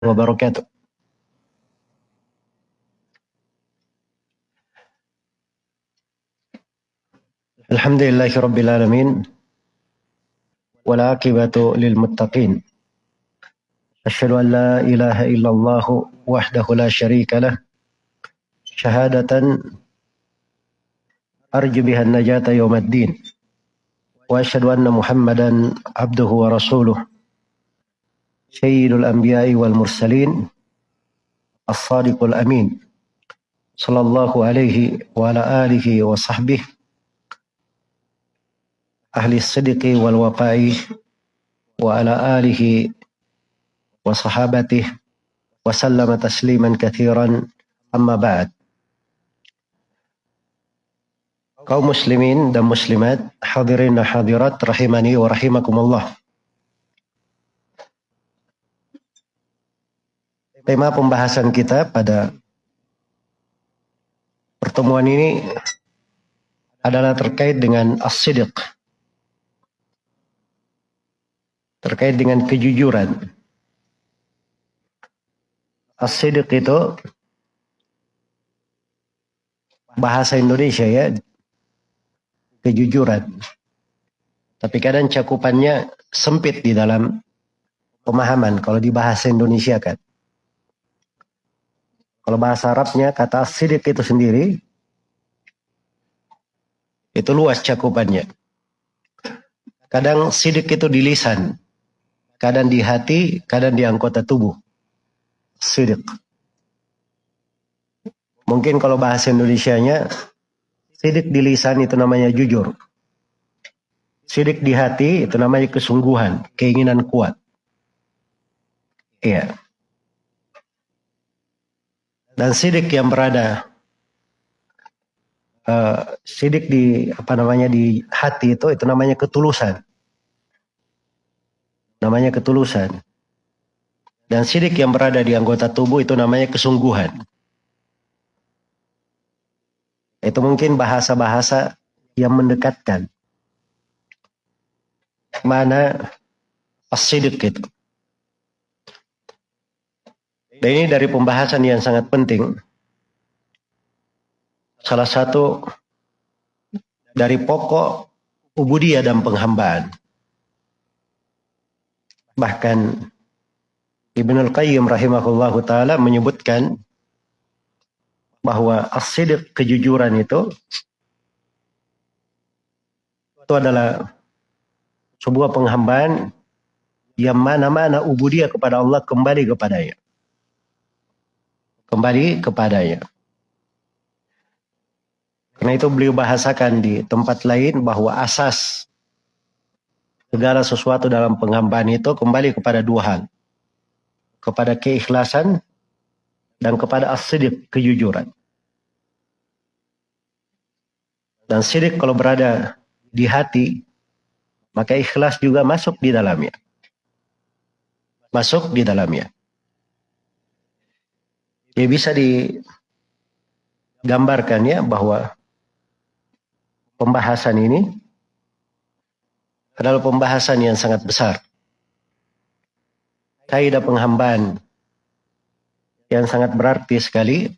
wabarakatuh. Alhamdulillahi Rabbil Alamin والعاقبة للمتقين. أشهد أن لا إله إلا الله وحده لا شريك له. شهادة أرجو بها النجاة يوم الدين. وأشهد أن محمدا عبده ورسوله. سيد الأنبياء والمرسلين الصادق الأمين صلى الله عليه وعلى آله وصحبه أهل الصدق والوفاء وعلى آله وصحابته وسلم تسليما كثيرا أما بعد muslimin dan muslimat, hadirin dan hadirat rahimani wa rahimakumullah. Tema pembahasan kita pada pertemuan ini adalah terkait dengan as-sidq. Terkait dengan kejujuran. As-sidq itu bahasa Indonesia ya kejujuran. Tapi kadang cakupannya sempit di dalam pemahaman kalau di bahasa Indonesia kan. Kalau bahasa Arabnya kata sidik itu sendiri itu luas cakupannya. Kadang sidik itu di lisan, kadang di hati, kadang di anggota tubuh. Sidik. Mungkin kalau bahasa Indonesianya Sidik di lisan itu namanya jujur. Sidik di hati itu namanya kesungguhan, keinginan kuat. Iya. Dan sidik yang berada uh, sidik di apa namanya di hati itu itu namanya ketulusan. Namanya ketulusan. Dan sidik yang berada di anggota tubuh itu namanya kesungguhan. Itu mungkin bahasa-bahasa yang mendekatkan. Mana asidik itu. Dan ini dari pembahasan yang sangat penting. Salah satu dari pokok ubudiyah dan penghambaan. Bahkan Ibnul Qayyim rahimahullahu taala menyebutkan bahwa asidik kejujuran itu itu adalah sebuah penghambaan yang mana-mana ubudiyah kepada Allah kembali kepadanya. Kembali kepadanya. Karena itu beliau bahasakan di tempat lain bahwa asas segala sesuatu dalam penghambaan itu kembali kepada dua hal. Kepada keikhlasan dan kepada as-sidik, kejujuran. Dan sidik kalau berada di hati, maka ikhlas juga masuk di dalamnya. Masuk di dalamnya. Ya bisa digambarkan ya bahwa pembahasan ini adalah pembahasan yang sangat besar. Kaidah penghambaan yang sangat berarti sekali.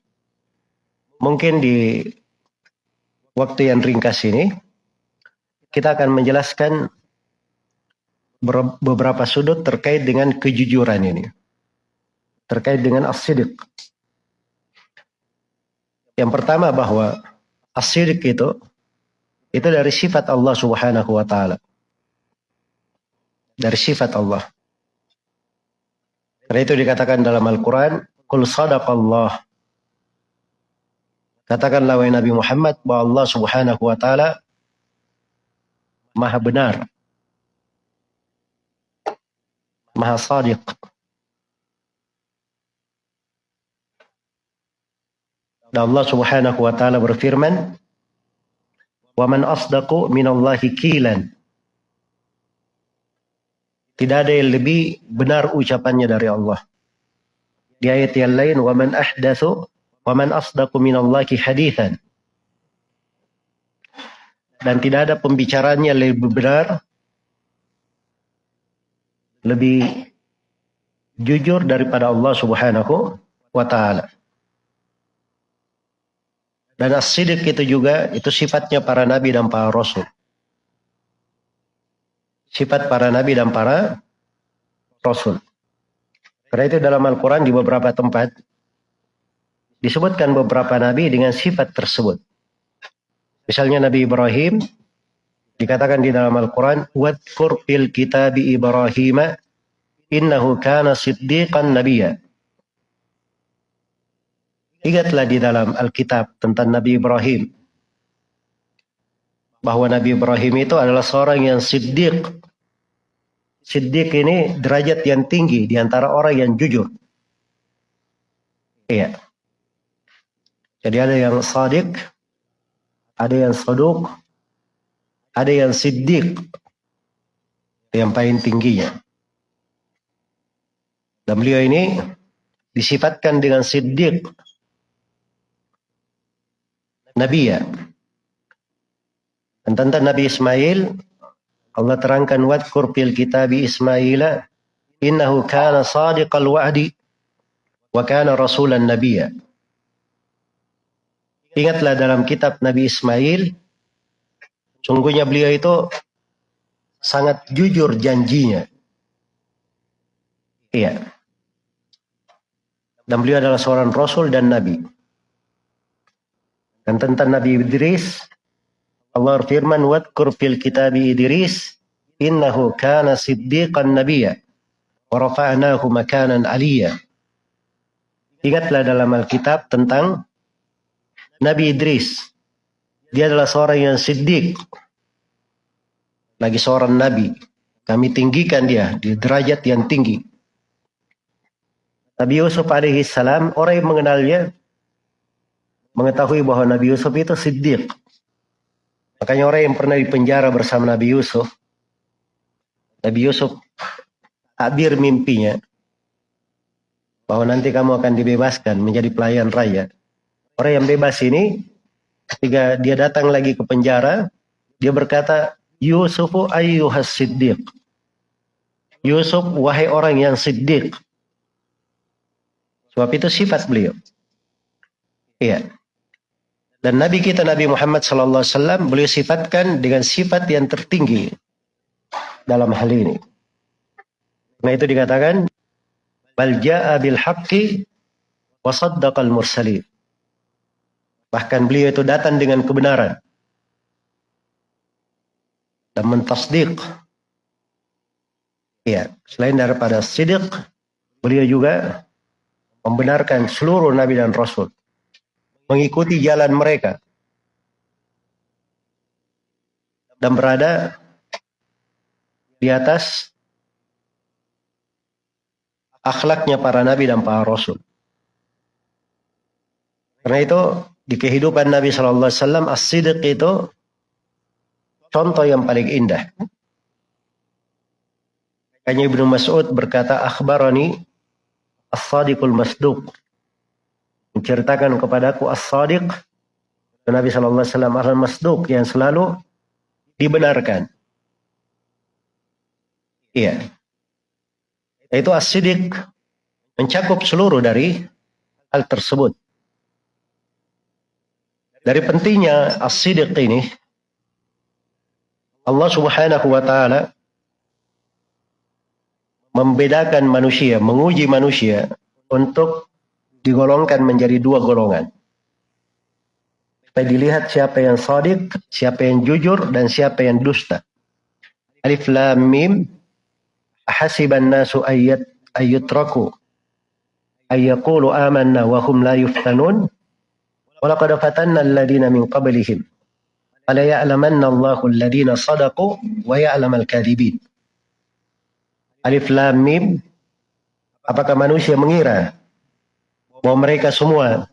Mungkin di waktu yang ringkas ini kita akan menjelaskan beberapa sudut terkait dengan kejujuran ini. Terkait dengan asidik. Yang pertama bahwa asidik itu itu dari sifat Allah Subhanahu wa taala. Dari sifat Allah. Karena itu dikatakan dalam Al-Qur'an Kul sadaqallah. Katakanlah wahai Nabi Muhammad bahwa Allah Subhanahu wa taala Maha benar. Maha sadiq. Dan Allah Subhanahu wa taala berfirman, "Wa man asdaqu minallahi qilan." Tidak ada yang lebih benar ucapannya dari Allah. Di ayat yang lain, "Wa man ahdatsu wa man asdaqu minallahi. Dan tidak ada pembicaraan yang lebih benar lebih jujur daripada Allah Subhanahu wa taala. Dan as-sidq itu juga itu sifatnya para nabi dan para rasul. Sifat para nabi dan para rasul. Karena itu dalam Al-Quran di beberapa tempat disebutkan beberapa nabi dengan sifat tersebut. Misalnya Nabi Ibrahim dikatakan di dalam Al-Quran, "Wadkur fil kitabi Ibrahim innahu kana siddiqan nabiyya." Ingatlah di dalam Alkitab tentang Nabi Ibrahim. Bahwa Nabi Ibrahim itu adalah seorang yang siddiq. Siddiq ini derajat yang tinggi di antara orang yang jujur. Iya. Jadi ada yang sadiq, ada yang saduk, ada yang siddiq. Yang paling tingginya. Dan beliau ini disifatkan dengan siddiq Nabi ya. Dan tentang Nabi Ismail, Allah terangkan wadkur fil kitabi Ismaila innahu kana sadiqal wa'di wa kana rasulan nabiyya. Ingatlah dalam kitab Nabi Ismail, sungguhnya beliau itu sangat jujur janjinya. Iya. Dan beliau adalah seorang rasul dan nabi. Dan tentang Nabi Idris, Allah firman, "Wadkur fil kitabi Idris, innahu kana siddiqan nabiyya, wa rafa'nahu makanan aliyya." Ingatlah dalam Alkitab tentang Nabi Idris. Dia adalah seorang yang siddiq. Lagi seorang nabi. Kami tinggikan dia di derajat yang tinggi. Nabi Yusuf alaihi salam, orang yang mengenalnya mengetahui bahwa Nabi Yusuf itu siddiq. Makanya orang yang pernah dipenjara bersama Nabi Yusuf, Nabi Yusuf abir mimpinya bahwa nanti kamu akan dibebaskan menjadi pelayan raya. Orang yang bebas ini ketika dia datang lagi ke penjara, dia berkata, Yusufu ayyuhas siddiq. Yusuf, wahai orang yang siddiq. Sebab itu sifat beliau. Iya. Dan Nabi kita Nabi Muhammad sallallahu alaihi wasallam beliau sifatkan dengan sifat yang tertinggi dalam hal ini. Nah itu dikatakan bal jaa bil haqqi wa saddaqal mursalin. Bahkan beliau itu datang dengan kebenaran dan mentasdik. Ya, selain daripada sidik, beliau juga membenarkan seluruh nabi dan rasul mengikuti jalan mereka dan berada di atas akhlaknya para nabi dan para rasul. Karena itu di kehidupan Nabi Shallallahu Alaihi Wasallam as-sidq itu contoh yang paling indah. Hanya Ibnu Mas'ud berkata, akhbarani as-sadiqul masduq menceritakan kepadaku as-sadiq Nabi sallallahu alaihi wasallam al-masduq yang selalu dibenarkan. Iya. Itu as-sidiq mencakup seluruh dari hal tersebut. Dari pentingnya as-sidiq ini Allah Subhanahu wa taala membedakan manusia, menguji manusia untuk digolongkan menjadi dua golongan. Supaya dilihat siapa yang sadik, siapa yang jujur, dan siapa yang dusta. Alif Lam Mim Hasiban nasu ayat ayutraku ayyaqulu amanna wa hum la yuftanun walaqad fatanna alladhina min qablihim fala ya'lamanna Allahu alladhina sadaqu wa ya'lamal kadhibin Alif Lam Mim Apakah manusia mengira bahwa mereka semua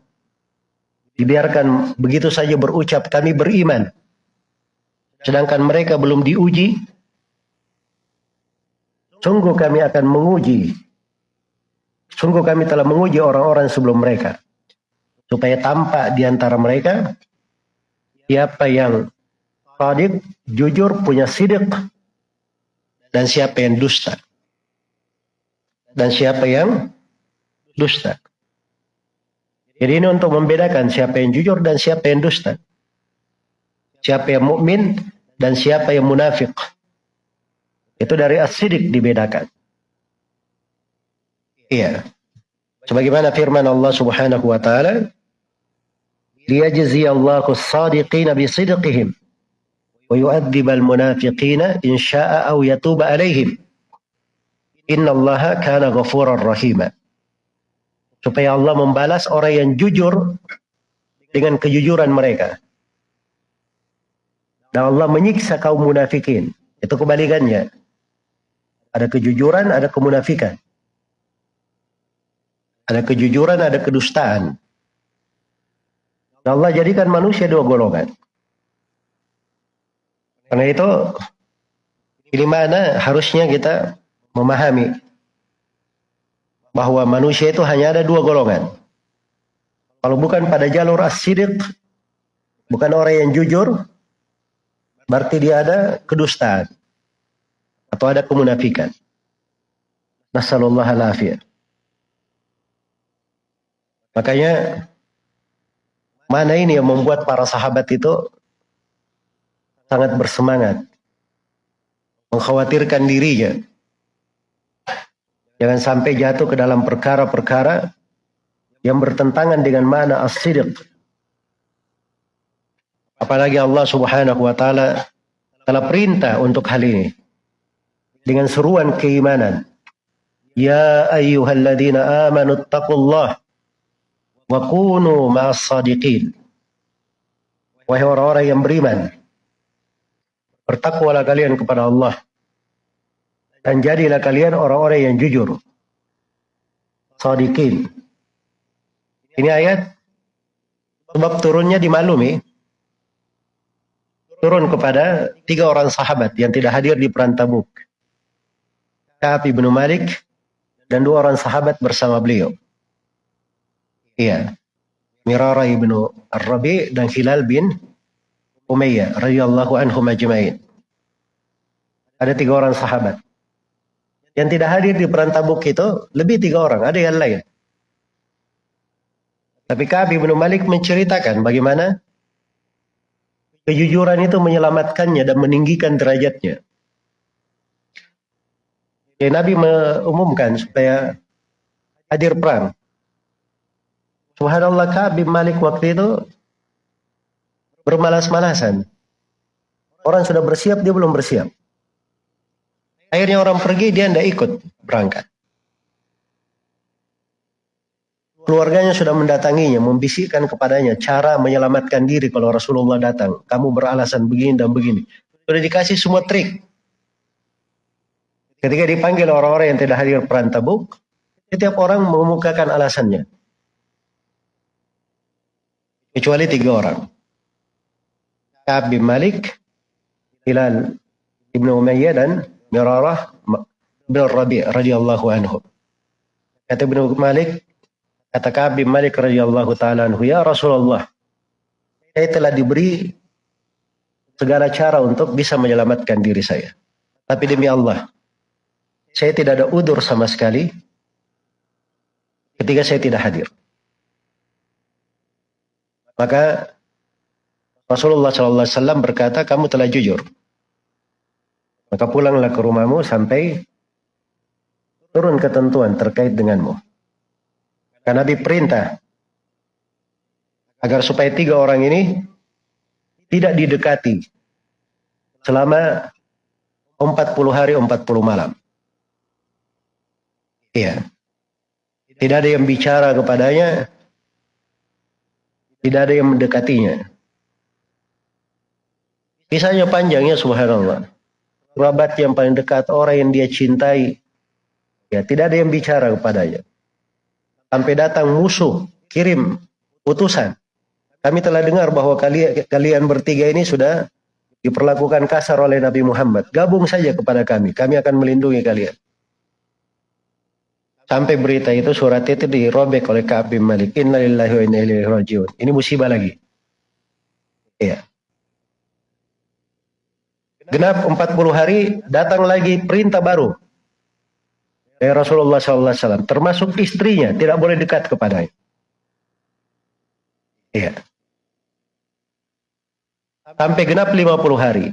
dibiarkan begitu saja berucap kami beriman. Sedangkan mereka belum diuji. Sungguh kami akan menguji. Sungguh kami telah menguji orang-orang sebelum mereka. Supaya tampak di antara mereka siapa yang sadik, jujur, punya sidik, dan siapa yang dusta. dan siapa yang dusta. Jadi ini untuk membedakan siapa yang jujur dan siapa yang dusta. Siapa yang mukmin dan siapa yang munafik. Itu dari as-sidik dibedakan. Iya. Sebagaimana firman Allah Subhanahu wa taala, "Liyajzi Allahu as-sadiqina bi sidqihim wa yu'adzib al-munafiqina in syaa'a aw yatuba 'alaihim." Inna Allah kana ghafurar rahima supaya Allah membalas orang yang jujur dengan kejujuran mereka. Dan Allah menyiksa kaum munafikin. Itu kebalikannya. Ada kejujuran, ada kemunafikan. Ada kejujuran, ada kedustaan. Dan Allah jadikan manusia dua golongan. Karena itu, ini mana harusnya kita memahami bahwa manusia itu hanya ada dua golongan. Kalau bukan pada jalur as-sidiq, bukan orang yang jujur, berarti dia ada kedustaan atau ada kemunafikan. Nasallallahu alaihi Makanya mana ini yang membuat para sahabat itu sangat bersemangat mengkhawatirkan dirinya Jangan sampai jatuh ke dalam perkara-perkara yang bertentangan dengan mana as-sidq. Apalagi Allah Subhanahu wa taala telah perintah untuk hal ini dengan seruan keimanan. Ya ayyuhalladzina amanu taqullah wa kunu ma'as sadiqin. Wahai orang-orang yang beriman, bertakwalah kalian kepada Allah dan jadilah kalian orang-orang yang jujur. Sadiqin. Ini ayat sebab turunnya dimaklumi turun kepada tiga orang sahabat yang tidak hadir di perang Tabuk. Ka'ab bin Malik dan dua orang sahabat bersama beliau. Iya. Mirara ibnu Ar-Rabi dan Hilal bin Umayyah radhiyallahu anhum ajma'in. Ada tiga orang sahabat. Yang tidak hadir di perang tabuk itu lebih tiga orang, ada yang lain. Tapi Ka'ab bin Malik menceritakan bagaimana kejujuran itu menyelamatkannya dan meninggikan derajatnya. Ya, Nabi mengumumkan supaya hadir perang. Subhanallah Ka'ab Malik waktu itu bermalas-malasan. Orang sudah bersiap, dia belum bersiap. Akhirnya orang pergi, dia tidak ikut berangkat. Keluarganya sudah mendatanginya, membisikkan kepadanya cara menyelamatkan diri kalau Rasulullah datang. Kamu beralasan begini dan begini. Sudah dikasih semua trik. Ketika dipanggil orang-orang yang tidak hadir perang tabuk, setiap orang mengemukakan alasannya. Kecuali tiga orang. Ka'ab Malik, Hilal Ibnu Umayyah dan Mirarah bin Rabi' radhiyallahu anhu. Kata Ibnu Malik, kata Ka'ab bin Malik radhiyallahu taala anhu, "Ya Rasulullah, saya telah diberi segala cara untuk bisa menyelamatkan diri saya. Tapi demi Allah, saya tidak ada udur sama sekali ketika saya tidak hadir." Maka Rasulullah SAW berkata, kamu telah jujur. Maka pulanglah ke rumahmu sampai turun ketentuan terkait denganmu. Karena Nabi perintah agar supaya tiga orang ini tidak didekati selama 40 hari 40 malam. Iya. Tidak ada yang bicara kepadanya, tidak ada yang mendekatinya. Kisahnya panjangnya subhanallah kerabat yang paling dekat, orang yang dia cintai. Ya, tidak ada yang bicara kepadanya. Sampai datang musuh, kirim utusan. Kami telah dengar bahwa kalian, kalian bertiga ini sudah diperlakukan kasar oleh Nabi Muhammad. Gabung saja kepada kami, kami akan melindungi kalian. Sampai berita itu surat itu dirobek oleh Ka'ab Malik. Ini musibah lagi. Iya. Genap 40 hari, datang lagi perintah baru. dari Rasulullah SAW, termasuk istrinya, tidak boleh dekat kepadanya. Iya. Sampai genap 50 hari.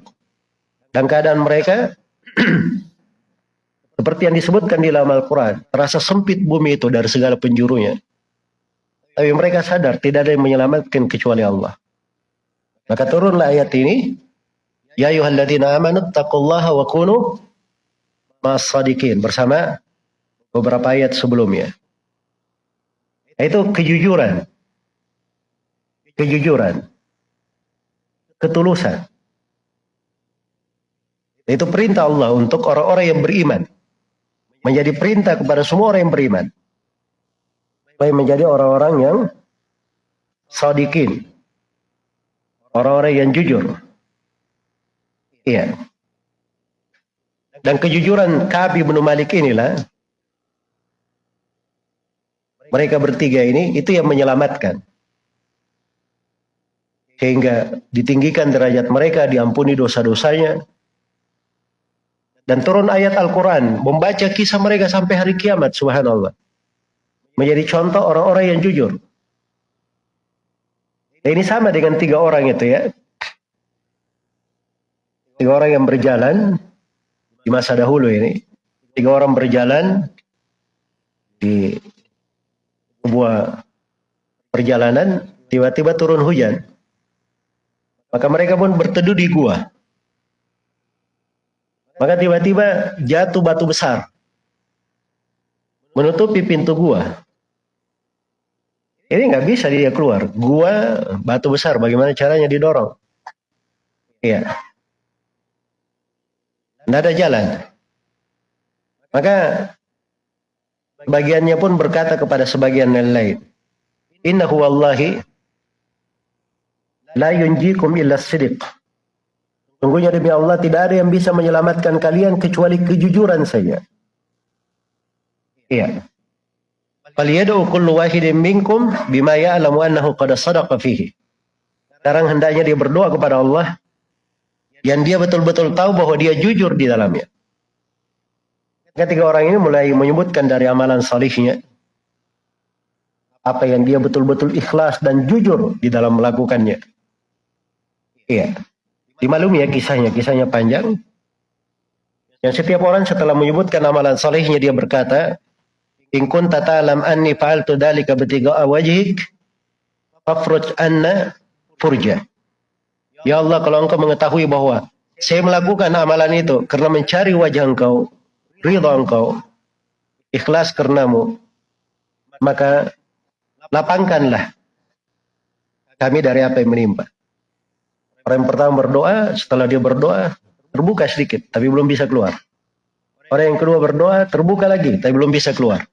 Dan keadaan mereka seperti yang disebutkan di dalam Al-Quran, terasa sempit bumi itu dari segala penjurunya. Tapi mereka sadar tidak ada yang menyelamatkan kecuali Allah. Maka turunlah ayat ini, Ya ayuhalladzina amanu taqullaha wa kunu masadikin bersama beberapa ayat sebelumnya. Itu kejujuran. Kejujuran. Ketulusan. Itu perintah Allah untuk orang-orang yang beriman. Menjadi perintah kepada semua orang yang beriman. Supaya menjadi orang-orang yang sadikin. Orang-orang yang jujur. Iya. Dan kejujuran Kabi bin Malik inilah mereka bertiga ini itu yang menyelamatkan. Sehingga ditinggikan derajat mereka, diampuni dosa-dosanya. Dan turun ayat Al-Quran, membaca kisah mereka sampai hari kiamat, subhanallah. Menjadi contoh orang-orang yang jujur. Nah, ini sama dengan tiga orang itu ya. Tiga orang yang berjalan di masa dahulu ini. Tiga orang berjalan di sebuah perjalanan, tiba-tiba turun hujan. Maka mereka pun berteduh di gua. Maka tiba-tiba jatuh batu besar. Menutupi pintu gua. Ini nggak bisa dia keluar. Gua batu besar, bagaimana caranya didorong? Iya. Tidak ada jalan. Maka bagiannya pun berkata kepada sebagian yang lain. Innahu wallahi la yunjikum illa sidiq. Sungguhnya demi Allah tidak ada yang bisa menyelamatkan kalian kecuali kejujuran saja. Iya. Faliyadu kullu wahidin minkum bima ya'lamu annahu qad sadaqa fihi. Sekarang hendaknya dia berdoa kepada Allah yang dia betul-betul tahu bahwa dia jujur di dalamnya. Ketiga orang ini mulai menyebutkan dari amalan salihnya apa yang dia betul-betul ikhlas dan jujur di dalam melakukannya. Iya. Dimaklumi ya kisahnya, kisahnya panjang. Yang setiap orang setelah menyebutkan amalan salihnya dia berkata, "In kunta ta'lam anni fa'altu dzalika bitiga'a wajhik, fafruj anna furja." Ya Allah, kalau engkau mengetahui bahwa saya melakukan amalan itu karena mencari wajah engkau, ridha engkau, ikhlas karenamu, maka lapangkanlah kami dari apa yang menimpa. Orang yang pertama berdoa, setelah dia berdoa, terbuka sedikit, tapi belum bisa keluar. Orang yang kedua berdoa, terbuka lagi, tapi belum bisa keluar.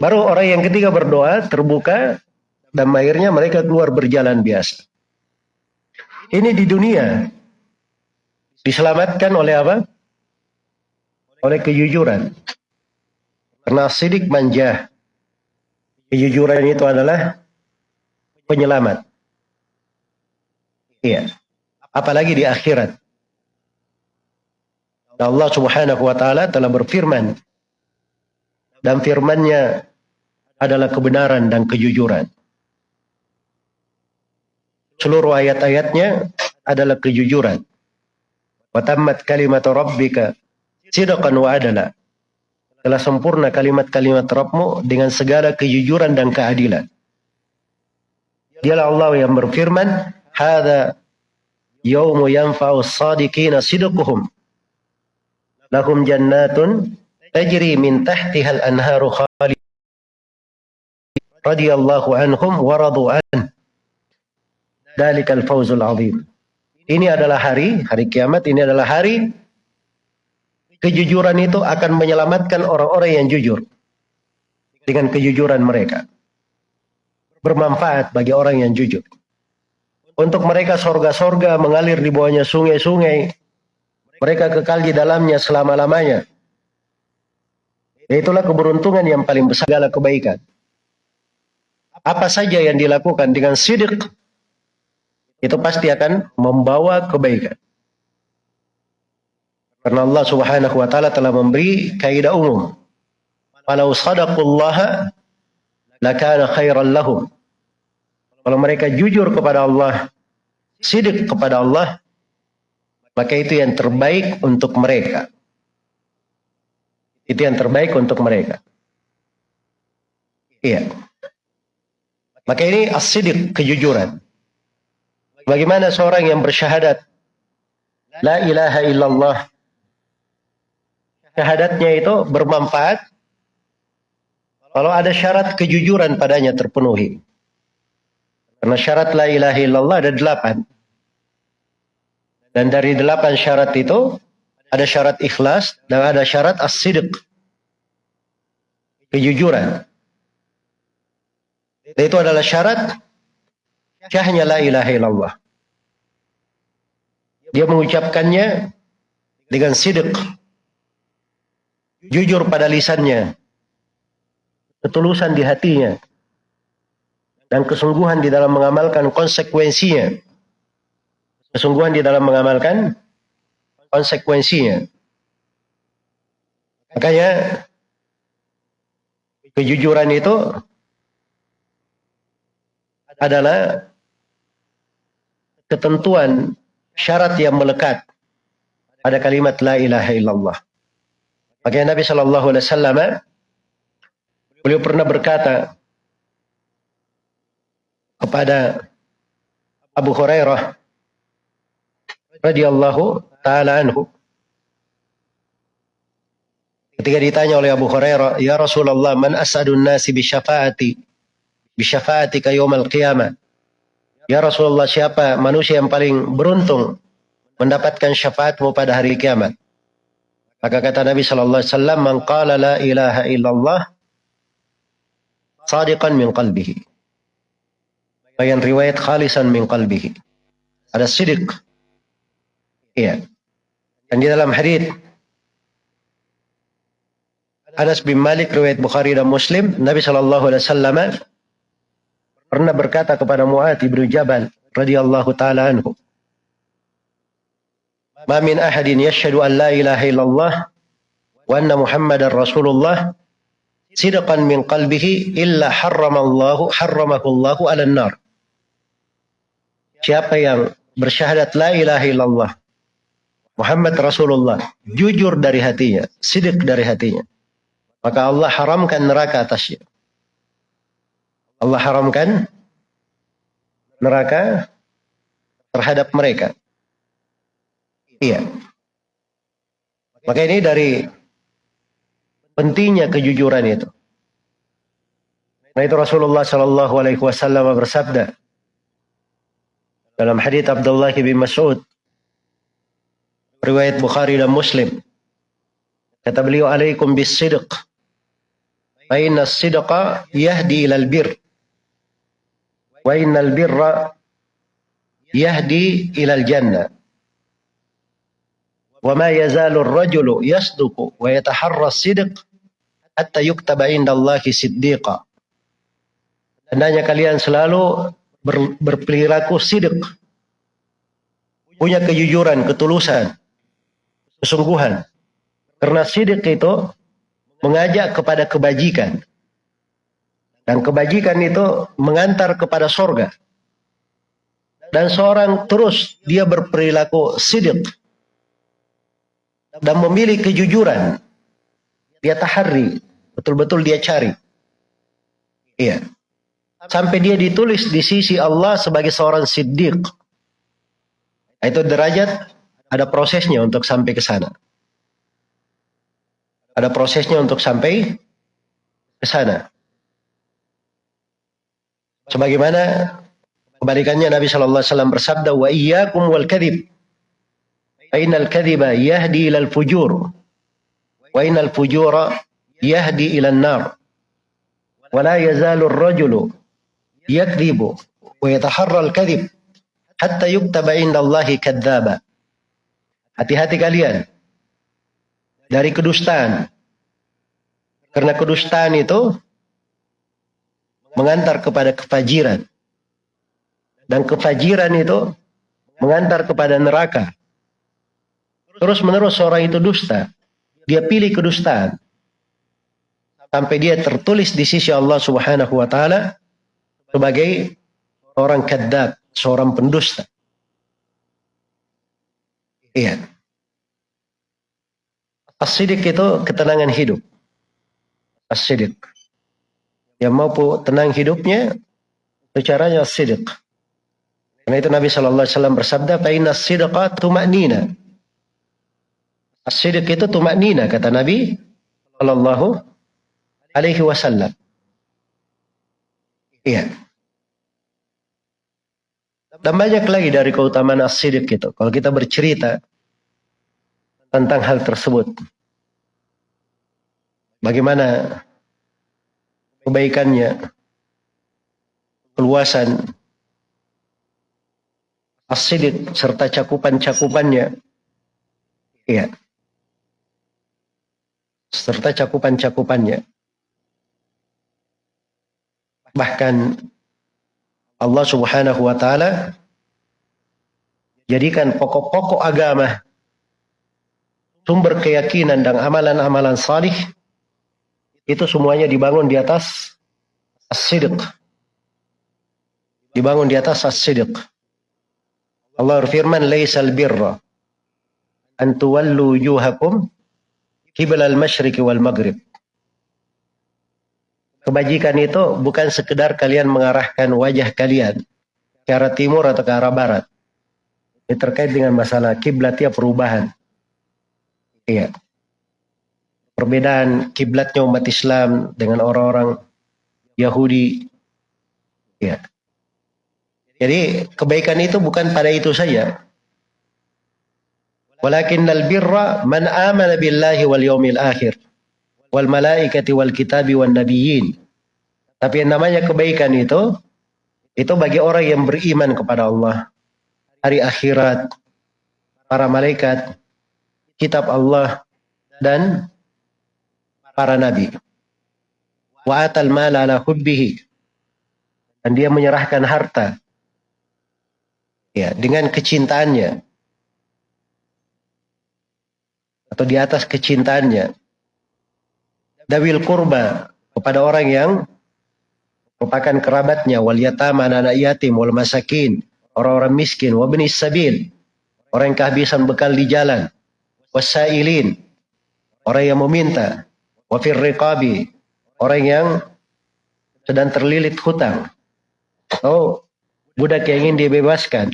Baru orang yang ketiga berdoa, terbuka, dan akhirnya mereka keluar berjalan biasa. Ini di dunia. Diselamatkan oleh apa? Oleh kejujuran. Karena sidik manja. Kejujuran itu adalah penyelamat. Iya. Apalagi di akhirat. Allah subhanahu wa ta'ala telah berfirman. Dan firmannya adalah kebenaran dan kejujuran. Seluruh ayat-ayatnya adalah kejujuran. Watammat kalimat rabbika sidqan wa adala. Telah sempurna kalimat-kalimat Rabbmu dengan segala kejujuran dan keadilan. Dialah Allah yang berfirman, "Hada yaumu yanfa'u as-sadiqina sidquhum. Lahum jannatun tajri min tahtiha al-anharu khalid radhiyallahu anhum wa radu an." Dalikal fawzul azim. Ini adalah hari, hari kiamat ini adalah hari kejujuran itu akan menyelamatkan orang-orang yang jujur. Dengan kejujuran mereka. Bermanfaat bagi orang yang jujur. Untuk mereka sorga-sorga mengalir di bawahnya sungai-sungai. Mereka kekal di dalamnya selama-lamanya. Itulah keberuntungan yang paling besar segala kebaikan. Apa saja yang dilakukan dengan sidik itu pasti akan membawa kebaikan. Karena Allah Subhanahu wa taala telah memberi kaidah umum Falau sadaqullaha lakana khairan lahum. Kalau mereka jujur kepada Allah, sidik kepada Allah, maka itu yang terbaik untuk mereka. Itu yang terbaik untuk mereka. Iya. Maka ini as-sidik, kejujuran. Bagaimana seorang yang bersyahadat La ilaha illallah Syahadatnya itu bermanfaat kalau ada syarat kejujuran padanya terpenuhi. Karena syarat la ilaha illallah ada delapan. Dan dari delapan syarat itu ada syarat ikhlas dan ada syarat as-sidq. Kejujuran. Itu adalah syarat syahnya la ilaha illallah. Dia mengucapkannya dengan sidq. Jujur pada lisannya ketulusan di hatinya, dan kesungguhan di dalam mengamalkan konsekuensinya. Kesungguhan di dalam mengamalkan konsekuensinya. Makanya kejujuran itu adalah ketentuan syarat yang melekat pada kalimat la ilaha illallah. Makanya Nabi Shallallahu Alaihi Wasallam Beliau pernah berkata kepada Abu Hurairah radhiyallahu taala anhu ketika ditanya oleh Abu Hurairah ya Rasulullah man asadun nasi bi syafaati bi syafaatika yaumil qiyamah ya Rasulullah siapa manusia yang paling beruntung mendapatkan syafaatmu pada hari kiamat maka kata Nabi sallallahu alaihi wasallam man la ilaha illallah sadiqan min qalbihi. Bayan riwayat khalisan min qalbihi. Ada sidik. Iya. Dan di dalam hadis Anas bin Malik riwayat Bukhari dan Muslim, Nabi Shallallahu alaihi wasallam pernah berkata kepada Mu'ad bin Jabal radhiyallahu taala anhu, "Ma min ahadin yashhadu an la ilaha illallah wa anna Muhammadar Rasulullah sidqan min qalbihi illa harramallahu harramakullahu ala nar. Siapa yang bersyahadat la ilaha illallah Muhammad Rasulullah jujur dari hatinya, sidik dari hatinya. Maka Allah haramkan neraka atasnya. Allah haramkan neraka terhadap mereka. Iya. Maka ini dari pentingnya kejujuran itu. Nah itu Rasulullah Shallallahu Alaihi Wasallam bersabda dalam hadits Abdullah bin Mas'ud riwayat Bukhari dan Muslim kata beliau alaikum bis sidq fa sidqa yahdi ila al bir wa innal birra yahdi ilal jannah wa ma yazalu ar-rajulu yasduqu wa yataharra as-sidq hatta yuktaba indallahi siddiqa Tandanya kalian selalu ber, berperilaku sidik. Punya kejujuran, ketulusan, kesungguhan. Karena sidik itu mengajak kepada kebajikan. Dan kebajikan itu mengantar kepada sorga. Dan seorang terus dia berperilaku sidik dan memilih kejujuran. Dia tahari, betul-betul dia cari. Iya. Sampai dia ditulis di sisi Allah sebagai seorang siddiq. Itu derajat, ada prosesnya untuk sampai ke sana. Ada prosesnya untuk sampai ke sana. Sebagaimana kebalikannya Nabi Shallallahu Alaihi Wasallam bersabda, wa iyyakum wal kadhib فإن الكذب يهدي إلى الفجور وإن الفجور يهدي إلى النار ولا يزال الرجل يكذب ويتحرى الكذب hatta yuktaba indallahi kadzaba. Hati-hati kalian dari kedustaan. Karena kedustaan itu mengantar kepada kefajiran. Dan kefajiran itu mengantar kepada neraka. Terus menerus orang itu dusta. Dia pilih kedustaan. sampai dia tertulis di sisi Allah Subhanahu wa taala sebagai orang kadzab, seorang pendusta. Iya. As-sidik itu ketenangan hidup. As-sidik. Yang mau tenang hidupnya, caranya as-sidik. Karena itu Nabi Shallallahu Alaihi Wasallam bersabda, "Fainna sidqa tumaknina." As-sidik itu tumaknina kata Nabi Shallallahu Alaihi Wasallam. Iya. Dan banyak lagi dari keutamaan as-sidik itu. Kalau kita bercerita tentang hal tersebut. Bagaimana kebaikannya, keluasan, asidik serta cakupan-cakupannya. Iya. Serta cakupan-cakupannya. Bahkan Allah Subhanahu wa taala jadikan pokok-pokok agama sumber keyakinan dan amalan-amalan salih itu semuanya dibangun di atas as-sidq. Dibangun di atas as-sidq. Allah berfirman, "Laisal birra an tuwallu wujuhakum qibla al-masyriq wal maghrib." Kebajikan itu bukan sekedar kalian mengarahkan wajah kalian ke arah timur atau ke arah barat. Ini terkait dengan masalah kiblat ya perubahan. Iya. Perbedaan kiblatnya umat Islam dengan orang-orang Yahudi. Iya. Jadi kebaikan itu bukan pada itu saja. Walakinnal birra man amana billahi wal yawmil akhir wal malaikati wal kitabi wan nabiyyin. Tapi yang namanya kebaikan itu itu bagi orang yang beriman kepada Allah, hari akhirat, para malaikat, kitab Allah dan para nabi. Wa atal mala ala hubbihi. Dan dia menyerahkan harta. Ya dengan kecintaannya. Atau di atas kecintaannya. Dawil kurba kepada orang yang merupakan kerabatnya. Wal yatama anak yatim wal masakin. Orang-orang miskin. Wa benis sabil. Orang yang kehabisan bekal di jalan. Wasailin orang yang meminta wa riqabi orang yang sedang terlilit hutang oh budak yang ingin dibebaskan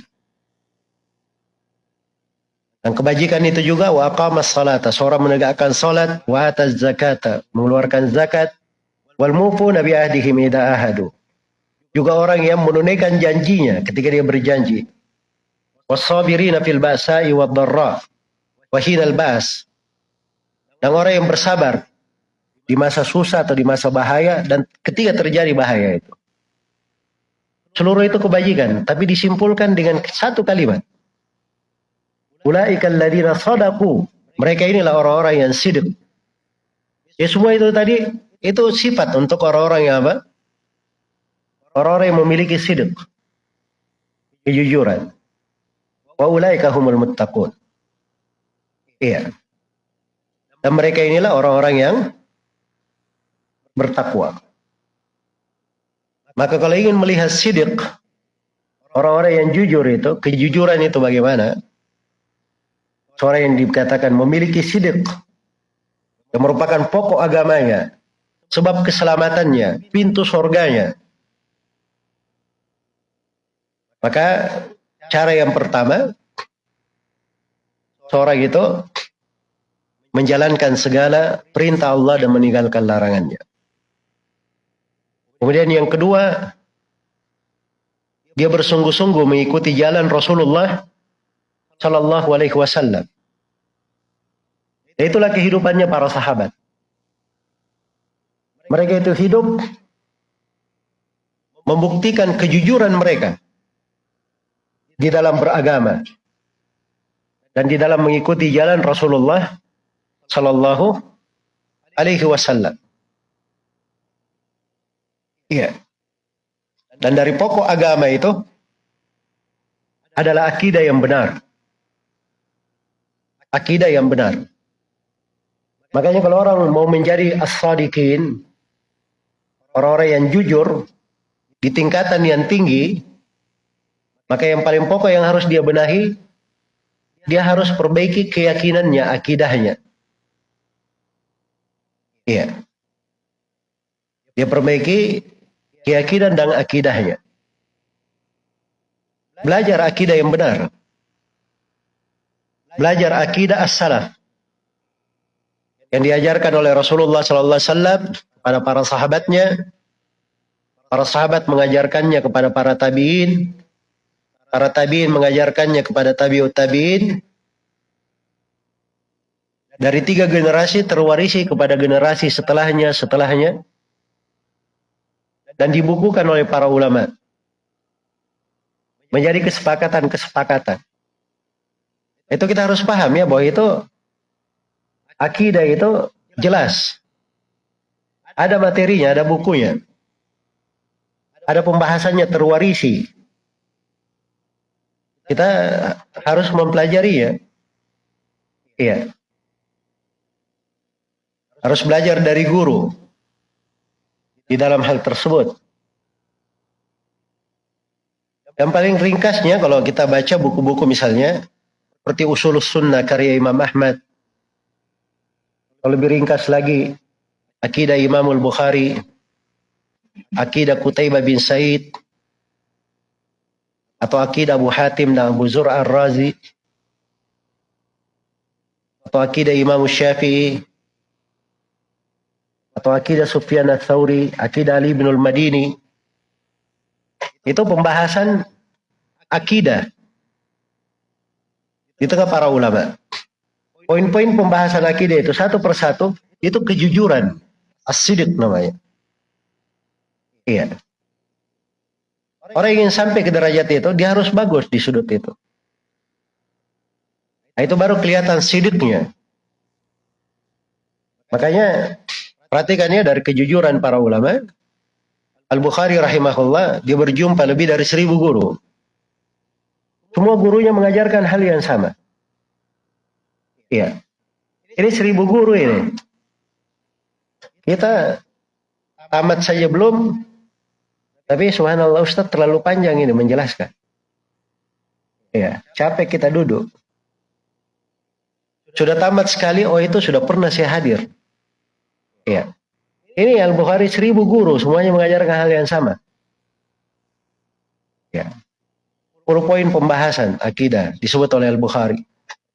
dan kebajikan itu juga wa salata, seorang menegakkan salat, wa ataz zakata, mengeluarkan zakat, wal mufu nabi ahdihim idza ahadu. Juga orang yang menunaikan janjinya ketika dia berjanji. Wasabirina fil ba'sa'i wad dharra wa hinal ba's. Dan orang yang bersabar di masa susah atau di masa bahaya dan ketika terjadi bahaya itu. Seluruh itu kebajikan, tapi disimpulkan dengan satu kalimat. Ulaikal ladina sadaku. Mereka inilah orang-orang yang sidik. Ya semua itu tadi itu sifat untuk orang-orang yang apa? Orang-orang yang memiliki sidik. Kejujuran. Wa ulaika humul muttaqun. Iya. Dan mereka inilah orang-orang yang bertakwa. Maka kalau ingin melihat sidik, orang-orang yang jujur itu, kejujuran itu bagaimana? seorang yang dikatakan memiliki sidik yang merupakan pokok agamanya, sebab keselamatannya, pintu surganya. Maka cara yang pertama, seorang itu menjalankan segala perintah Allah dan meninggalkan larangannya. Kemudian yang kedua, dia bersungguh-sungguh mengikuti jalan Rasulullah Shallallahu Alaihi Wasallam. Itulah kehidupannya para sahabat. Mereka itu hidup membuktikan kejujuran mereka di dalam beragama dan di dalam mengikuti jalan Rasulullah Shallallahu Alaihi Wasallam. Iya. Dan dari pokok agama itu adalah akidah yang benar akidah yang benar. Makanya kalau orang mau menjadi as-sadiqin, orang-orang yang jujur di tingkatan yang tinggi, maka yang paling pokok yang harus dia benahi, dia harus perbaiki keyakinannya, akidahnya. Iya. Dia perbaiki keyakinan dan akidahnya. Belajar akidah yang benar. Belajar akidah as-salaf. Yang diajarkan oleh Rasulullah sallallahu alaihi wasallam kepada para sahabatnya. Para sahabat mengajarkannya kepada para tabi'in. Para tabi'in mengajarkannya kepada tabi'ut tabi'in. Dari tiga generasi terwarisi kepada generasi setelahnya, setelahnya. Dan dibukukan oleh para ulama. Menjadi kesepakatan-kesepakatan. Itu kita harus paham ya bahwa itu akidah itu jelas. Ada materinya, ada bukunya. Ada pembahasannya terwarisi. Kita harus mempelajari ya. Iya. Harus belajar dari guru di dalam hal tersebut. Yang paling ringkasnya kalau kita baca buku-buku misalnya seperti Usul Sunnah karya Imam Ahmad. Kalau lebih ringkas lagi Akidah Imamul Bukhari, Akidah Qutaibah bin Said, atau Akidah Abu Hatim dan Abu Zur Ar-Razi, atau Akidah Imam Syafi'i, atau akidah Sufyan ats-Tsauri, akidah Ali bin Al-Madini. Itu pembahasan akidah di tengah para ulama. Poin-poin pembahasan akidah itu satu persatu itu kejujuran, asidik namanya. Iya. Orang ingin sampai ke derajat itu, dia harus bagus di sudut itu. Nah, itu baru kelihatan sidiknya. Makanya Perhatikan ya dari kejujuran para ulama. Al-Bukhari rahimahullah, dia berjumpa lebih dari seribu guru. Semua gurunya mengajarkan hal yang sama. Iya. Ini seribu guru ini. Kita tamat saja belum, tapi subhanallah Ustaz terlalu panjang ini menjelaskan. Iya, capek kita duduk. Sudah tamat sekali, oh itu sudah pernah saya hadir. Ya. Ini Al-Bukhari seribu guru, semuanya mengajarkan hal yang sama. Ya. 10 poin pembahasan akidah disebut oleh Al-Bukhari.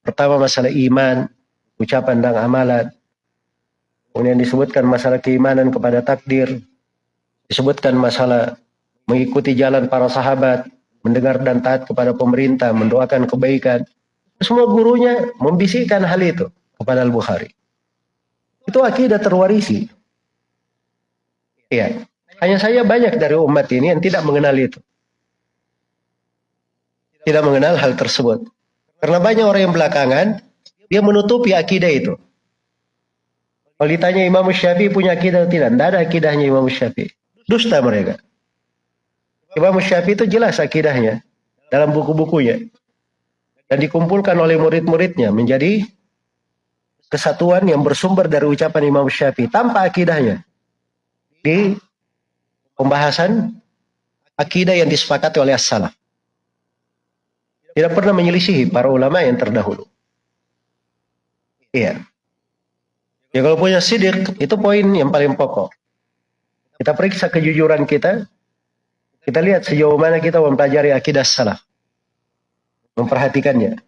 Pertama masalah iman, ucapan dan amalan. Kemudian disebutkan masalah keimanan kepada takdir. Disebutkan masalah mengikuti jalan para sahabat, mendengar dan taat kepada pemerintah, mendoakan kebaikan. Semua gurunya membisikkan hal itu kepada Al-Bukhari. Itu akidah terwarisi. Iya. Hanya saya banyak dari umat ini yang tidak mengenal itu. Tidak mengenal hal tersebut. Karena banyak orang yang belakangan, dia menutupi akidah itu. Kalau ditanya Imam Syafi'i punya akidah atau tidak? Tidak ada akidahnya Imam Syafi'i. Dusta mereka. Imam Syafi'i itu jelas akidahnya dalam buku-bukunya. Dan dikumpulkan oleh murid-muridnya menjadi kesatuan yang bersumber dari ucapan Imam Syafi'i tanpa akidahnya di pembahasan akidah yang disepakati oleh as-salaf. Tidak pernah menyelisihi para ulama yang terdahulu. Iya. Ya kalau punya sidik, itu poin yang paling pokok. Kita periksa kejujuran kita, kita lihat sejauh mana kita mempelajari akidah salaf. Memperhatikannya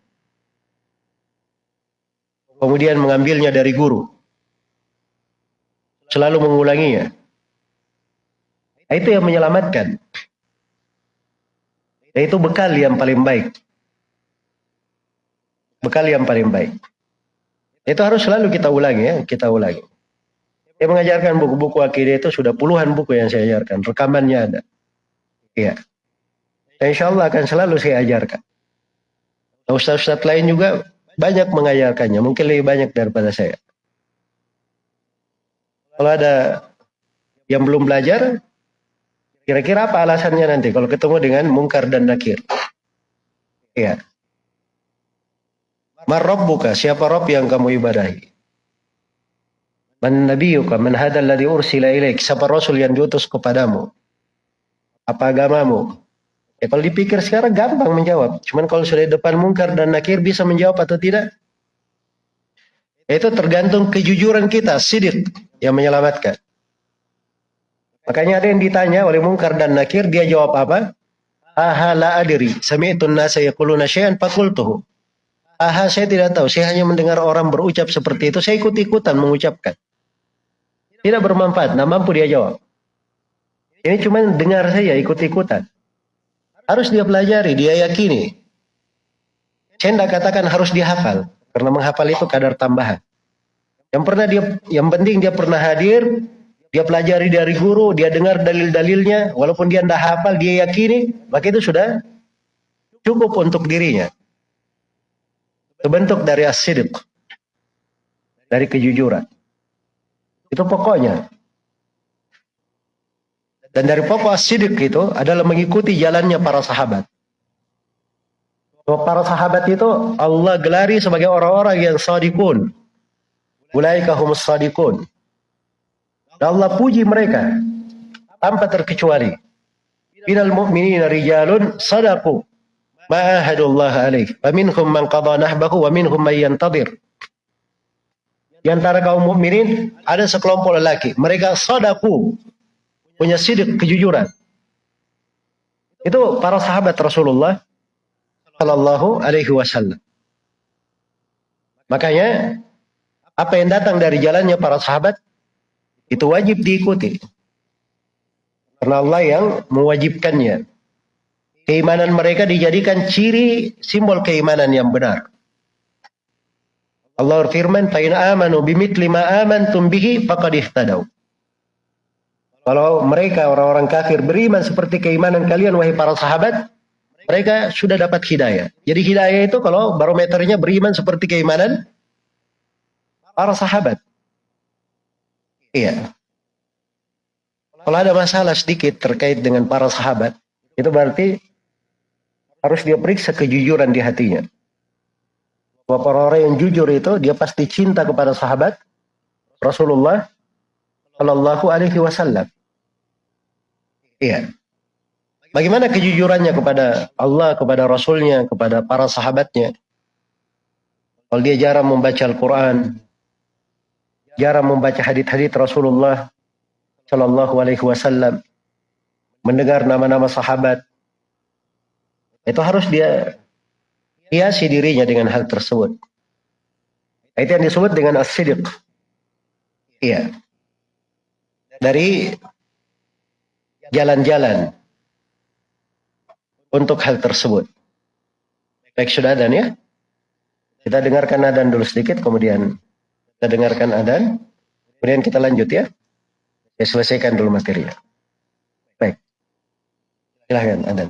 kemudian mengambilnya dari guru. Selalu mengulanginya. Itu yang menyelamatkan. Itu bekal yang paling baik. Bekal yang paling baik. Itu harus selalu kita ulangi ya, kita ulangi. Dia mengajarkan buku-buku akidah itu sudah puluhan buku yang saya ajarkan. Rekamannya ada. Dan insya Allah akan selalu saya ajarkan. Ustaz-ustaz lain juga banyak mengajarkannya, mungkin lebih banyak daripada saya. Kalau ada yang belum belajar, kira-kira apa alasannya nanti kalau ketemu dengan mungkar dan nakir? Iya. buka, siapa Rob yang kamu ibadahi? Man nabiyuka man hadal ladhi ursila ilaik. Siapa rasul yang diutus kepadamu? Apa agamamu? Ya kalau dipikir sekarang gampang menjawab. Cuman kalau sudah depan mungkar dan nakir bisa menjawab atau tidak? Itu tergantung kejujuran kita, sidik yang menyelamatkan. Makanya ada yang ditanya oleh mungkar dan nakir, dia jawab apa? Aha la adiri, sami'tun nasa yakuluna syai'an fakultuhu. Aha saya tidak tahu, saya hanya mendengar orang berucap seperti itu, saya ikut-ikutan mengucapkan. Tidak bermanfaat, nah mampu dia jawab. Ini cuma dengar saja, ikut-ikutan. Harus dia pelajari, dia yakini. Saya tidak katakan harus dihafal, karena menghafal itu kadar tambahan. Yang pernah dia, yang penting dia pernah hadir, dia pelajari dari guru, dia dengar dalil-dalilnya, walaupun dia tidak hafal, dia yakini, maka itu sudah cukup untuk dirinya. Terbentuk dari asidik, dari kejujuran. Itu pokoknya. Dan dari pokok sidik itu adalah mengikuti jalannya para sahabat. Para sahabat itu Allah gelari sebagai orang-orang yang sadikun. Ulaika humus sadikun. Dan Allah puji mereka tanpa terkecuali. Minal mu'minina rijalun sadaku ma'ahadullah alaih. Wa minhum man qadha nahbahu wa minhum man yantadir. Di antara kaum mukminin ada sekelompok lelaki. Mereka sadaku punya sidik kejujuran. Itu para sahabat Rasulullah Shallallahu Alaihi Wasallam. Makanya apa yang datang dari jalannya para sahabat itu wajib diikuti. Karena Allah yang mewajibkannya. Keimanan mereka dijadikan ciri simbol keimanan yang benar. Allah berfirman, "Fa in amanu bimithli ma amantum bihi faqad ihtadaw." Kalau mereka orang-orang kafir beriman seperti keimanan kalian wahai para sahabat, mereka sudah dapat hidayah. Jadi hidayah itu kalau barometernya beriman seperti keimanan para sahabat. Iya. Kalau ada masalah sedikit terkait dengan para sahabat, itu berarti harus dia periksa kejujuran di hatinya. Bahwa orang-orang yang jujur itu dia pasti cinta kepada sahabat Rasulullah Shallallahu Alaihi Wasallam. Iya. Bagaimana kejujurannya kepada Allah, kepada Rasulnya, kepada para sahabatnya? Kalau dia jarang membaca Al-Quran, jarang membaca hadith-hadith Rasulullah Shallallahu Alaihi Wasallam, mendengar nama-nama sahabat, itu harus dia hiasi dirinya dengan hal tersebut. Itu yang disebut dengan as-sidiq. Iya. Dari jalan-jalan untuk hal tersebut. Baik sudah adan ya. Kita dengarkan adan dulu sedikit, kemudian kita dengarkan adan, kemudian kita lanjut ya. Ya selesaikan dulu materinya. Baik. Silahkan adan.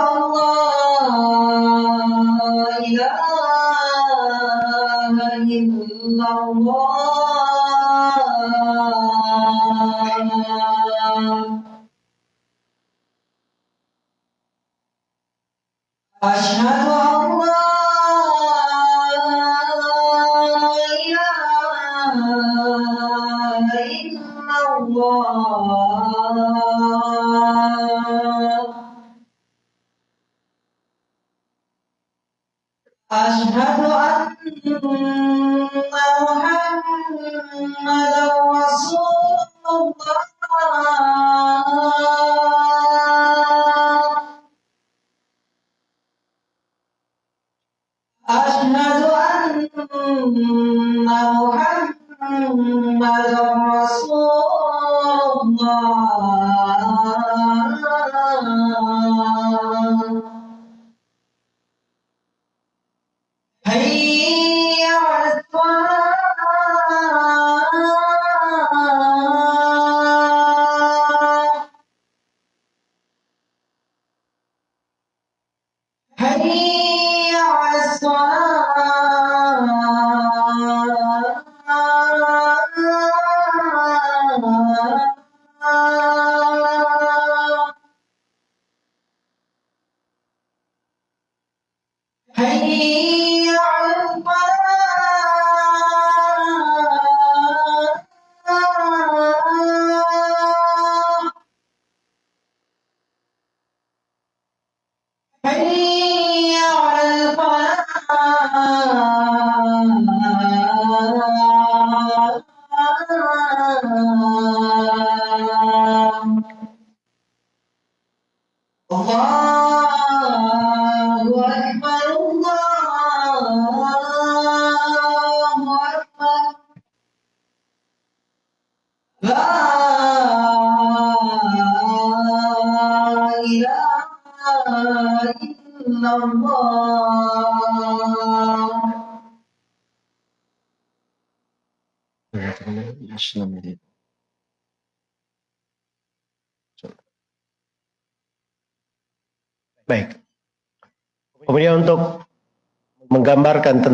illallah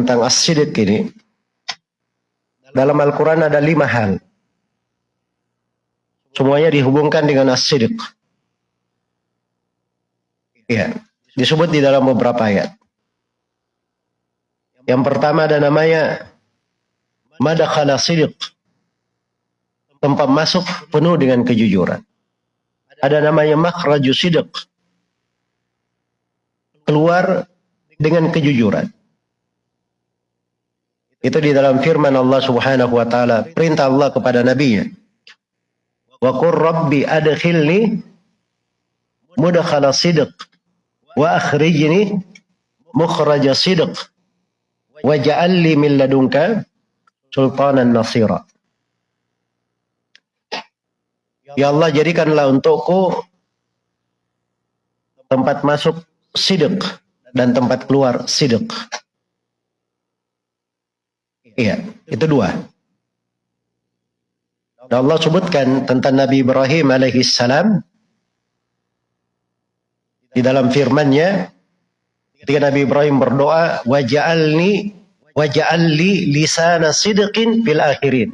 tentang as-sidik ini, dalam Al-Quran ada lima hal. Semuanya dihubungkan dengan as-sidik. Ya, disebut di dalam beberapa ayat. Yang pertama ada namanya madakhala sidik. Tempat masuk penuh dengan kejujuran. Ada namanya makhraju. Keluar dengan kejujuran. Itu di dalam firman Allah Subhanahu wa taala, perintah Allah kepada nabinya. Wa qur rabbi adkhilni mudkhala sidq wa akhrijni mukhraja sidq waj'al li min ladunka sultanan nasira. Ya Allah jadikanlah untukku tempat masuk sidq dan tempat keluar sidq. Iya, itu dua. Dan Allah sebutkan tentang Nabi Ibrahim alaihi salam di dalam firman-Nya ketika Nabi Ibrahim berdoa waj'alni waj'alli lisana sidqin fil akhirin.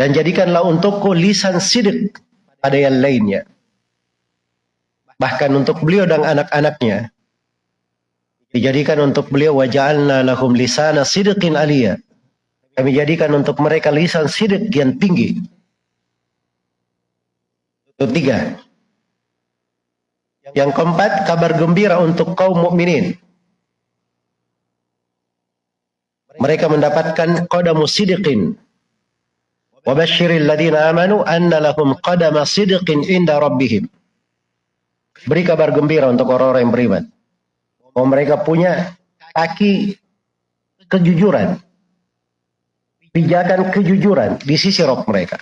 Dan jadikanlah untukku lisan sidq pada yang lainnya. Bahkan untuk beliau dan anak-anaknya dijadikan untuk beliau waja'alna lahum lisana sidqin aliyah. Kami jadikan untuk mereka lisan sidik yang tinggi. Itu tiga. Yang keempat, kabar gembira untuk kaum mukminin. Mereka mendapatkan qadamu sidiqin. Wa basyiril ladina amanu anna lahum qadama sidiqin inda rabbihim. Beri kabar gembira untuk orang-orang yang beriman. Bahwa mereka punya kaki kejujuran pijakan kejujuran di sisi roh mereka.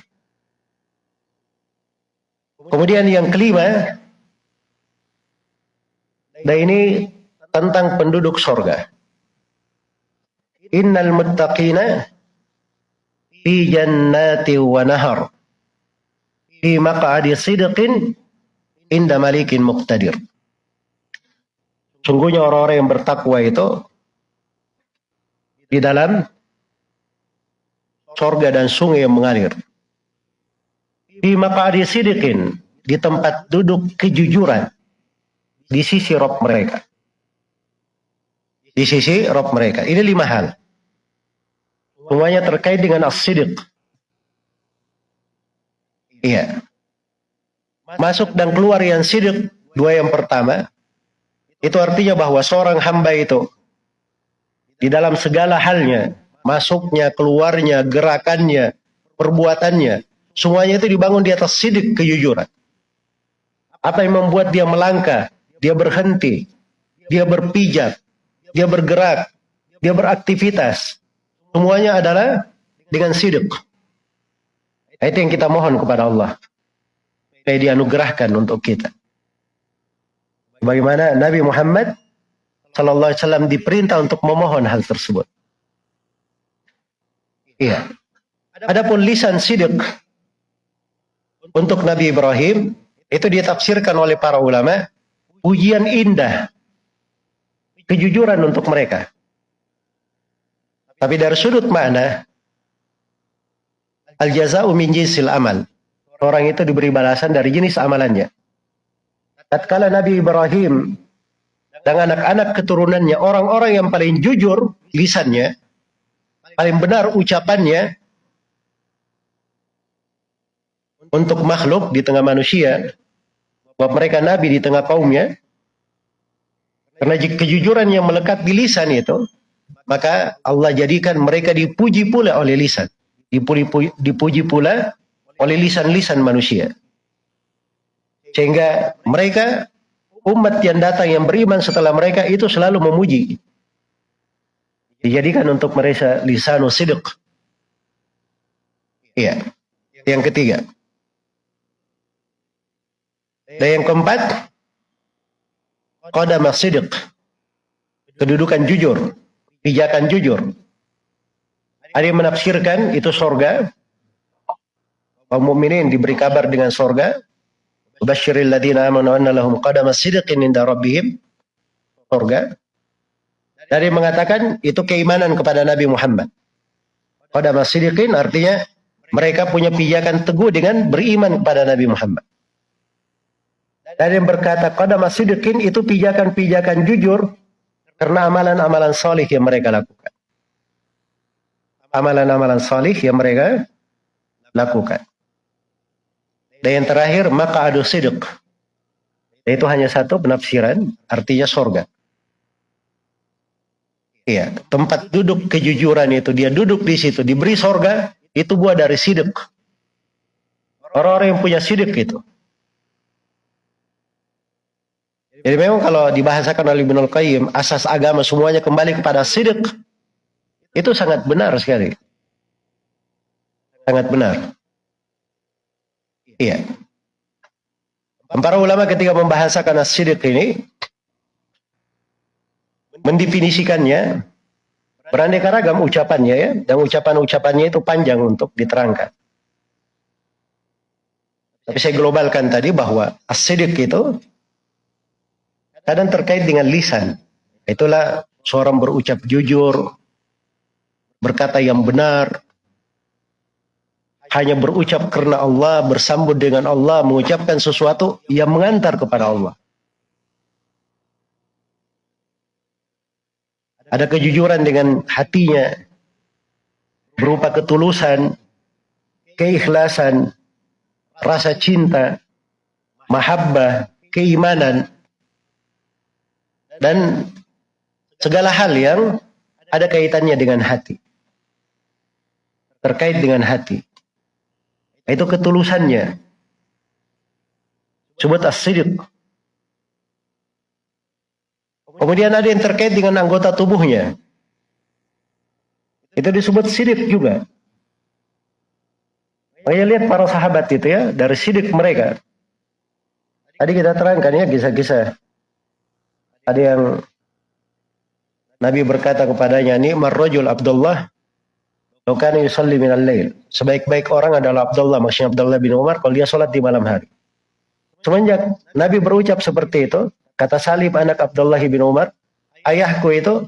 Kemudian yang kelima, dan ini tentang penduduk sorga. Innal muttaqina fi jannati wa nahar fi maq'adi sidqin inda malikin muqtadir. Sungguhnya orang-orang yang bertakwa itu di dalam sorga dan sungai yang mengalir. Di maqadi sidikin, di tempat duduk kejujuran, di sisi rob mereka. Di sisi rob mereka. Ini lima hal. Semuanya terkait dengan as-sidik. Iya. Masuk dan keluar yang sidik, dua yang pertama, itu artinya bahwa seorang hamba itu, di dalam segala halnya, masuknya, keluarnya, gerakannya, perbuatannya, semuanya itu dibangun di atas sidik kejujuran. Apa yang membuat dia melangkah, dia berhenti, dia berpijak, dia bergerak, dia beraktivitas. Semuanya adalah dengan sidik. Itu yang kita mohon kepada Allah. Supaya dianugerahkan untuk kita. Bagaimana Nabi Muhammad Sallallahu Alaihi Wasallam diperintah untuk memohon hal tersebut. Iya. Adapun lisan sidik untuk Nabi Ibrahim itu ditafsirkan oleh para ulama ujian indah kejujuran untuk mereka. Tapi dari sudut makna al jazau min jinsil amal. Orang itu diberi balasan dari jenis amalannya. Tatkala Nabi Ibrahim dan anak-anak keturunannya orang-orang yang paling jujur lisannya, paling benar ucapannya untuk makhluk di tengah manusia, bahwa mereka nabi di tengah kaumnya, karena kejujuran yang melekat di lisan itu, maka Allah jadikan mereka dipuji pula oleh lisan. Dipuji, dipuji pula oleh lisan-lisan manusia. Sehingga mereka, umat yang datang yang beriman setelah mereka itu selalu memuji. Dijadikan untuk mereka lisanu sidq. Iya. Yang ketiga. Dan yang keempat, qadam sidq. Kedudukan jujur, pijakan jujur. Ada yang menafsirkan itu sorga. Kaum mukminin diberi kabar dengan sorga. Basyiril ladina amanu anna lahum qadama inda rabbihim. Sorga. Dari mengatakan itu keimanan kepada Nabi Muhammad. Qadama sidqin artinya mereka punya pijakan teguh dengan beriman kepada Nabi Muhammad. Dan yang berkata qadama sidqin itu pijakan-pijakan jujur karena amalan-amalan solih yang mereka lakukan. Amalan-amalan solih yang mereka lakukan. Dan yang terakhir maka adu sidq. Itu hanya satu penafsiran artinya sorga. Iya, tempat duduk kejujuran itu dia duduk di situ diberi sorga itu buah dari sidik. Orang-orang yang punya sidik itu. Jadi memang kalau dibahasakan oleh Ibnu Qayyim, asas agama semuanya kembali kepada sidik. Itu sangat benar sekali. Sangat benar. Iya. Para ulama ketika membahasakan as-sidik ini mendefinisikannya beraneka ragam ucapannya ya dan ucapan-ucapannya itu panjang untuk diterangkan. Tapi saya globalkan tadi bahwa as-sidik itu kadang terkait dengan lisan. Itulah seorang berucap jujur, berkata yang benar, hanya berucap karena Allah, bersambut dengan Allah, mengucapkan sesuatu yang mengantar kepada Allah. Ada kejujuran dengan hatinya, berupa ketulusan, keikhlasan, rasa cinta, mahabbah, keimanan, dan segala hal yang ada kaitannya dengan hati. Terkait dengan hati. Itu ketulusannya. Sebut as Kemudian ada yang terkait dengan anggota tubuhnya. Itu disebut sidik juga. Makanya lihat para sahabat itu ya, dari sidik mereka. Tadi kita terangkan ya kisah-kisah ada yang Nabi berkata kepadanya, ini marrojul Abdullah, Yusalli minal. Sebaik-baik orang adalah Abdullah, maksudnya Abdullah bin Umar, kalau dia sholat di malam hari. Semenjak Nabi berucap seperti itu, kata Salib anak Abdullah bin Umar, ayahku itu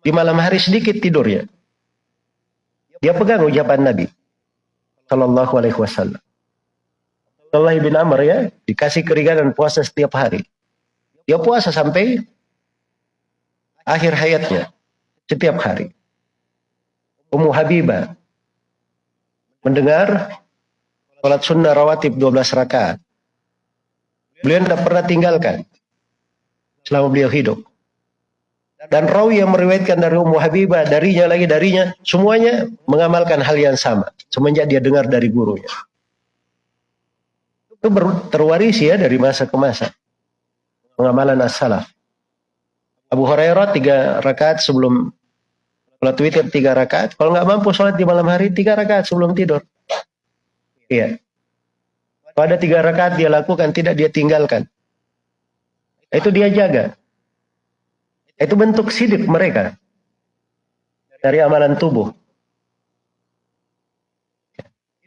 di malam hari sedikit tidurnya. Dia pegang ucapan Nabi. Sallallahu alaihi wasallam. Abdullah bin Amr ya, dikasih keringanan puasa setiap hari. Dia puasa sampai akhir hayatnya setiap hari. Ummu Habibah mendengar sholat sunnah rawatib 12 rakaat. Beliau tidak pernah tinggalkan selama beliau hidup. Dan rawi yang meriwayatkan dari Ummu Habibah, darinya lagi darinya, semuanya mengamalkan hal yang sama. Semenjak dia dengar dari gurunya. Itu terwarisi ya dari masa ke masa. Pengamalan as-salaf. Abu Hurairah tiga rakaat sebelum Sholat witir tiga rakaat. Kalau nggak mampu sholat di malam hari tiga rakaat sebelum tidur. Iya. Kalau ada tiga rakaat dia lakukan, tidak dia tinggalkan. Itu dia jaga. Itu bentuk sidik mereka dari amalan tubuh.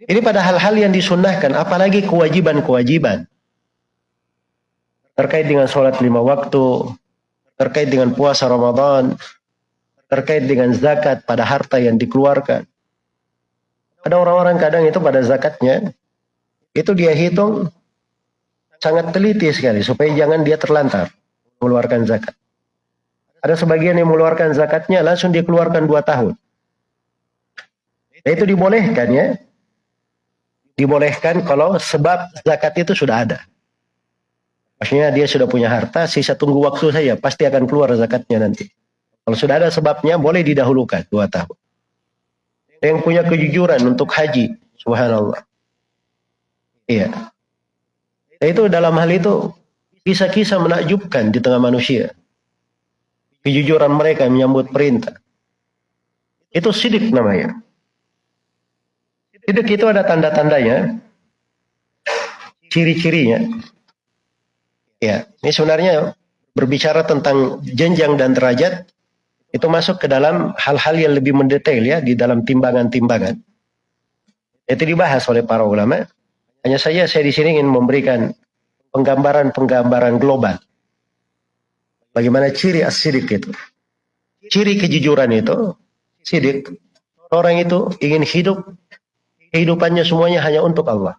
Ini pada hal-hal yang disunnahkan, apalagi kewajiban-kewajiban. Terkait dengan sholat lima waktu, terkait dengan puasa Ramadan, terkait dengan zakat pada harta yang dikeluarkan. Ada orang-orang kadang itu pada zakatnya, itu dia hitung sangat teliti sekali, supaya jangan dia terlantar mengeluarkan zakat. Ada sebagian yang mengeluarkan zakatnya langsung dikeluarkan dua tahun. Nah, itu dibolehkan ya, dibolehkan kalau sebab zakat itu sudah ada. Maksudnya dia sudah punya harta, sisa tunggu waktu saja, pasti akan keluar zakatnya nanti. Kalau sudah ada sebabnya, boleh didahulukan dua tahun. Yang punya kejujuran untuk haji, subhanallah. Iya. Itu dalam hal itu, kisah-kisah menakjubkan di tengah manusia. Kejujuran mereka menyambut perintah. Itu sidik namanya. Sidik itu ada tanda-tandanya, ciri-cirinya. Ya, ini sebenarnya berbicara tentang jenjang dan derajat itu masuk ke dalam hal-hal yang lebih mendetail ya di dalam timbangan-timbangan. Itu dibahas oleh para ulama. Hanya saja saya di sini ingin memberikan penggambaran-penggambaran global. Bagaimana ciri as-sidik itu. Ciri kejujuran itu, sidik. Orang itu ingin hidup kehidupannya semuanya hanya untuk Allah.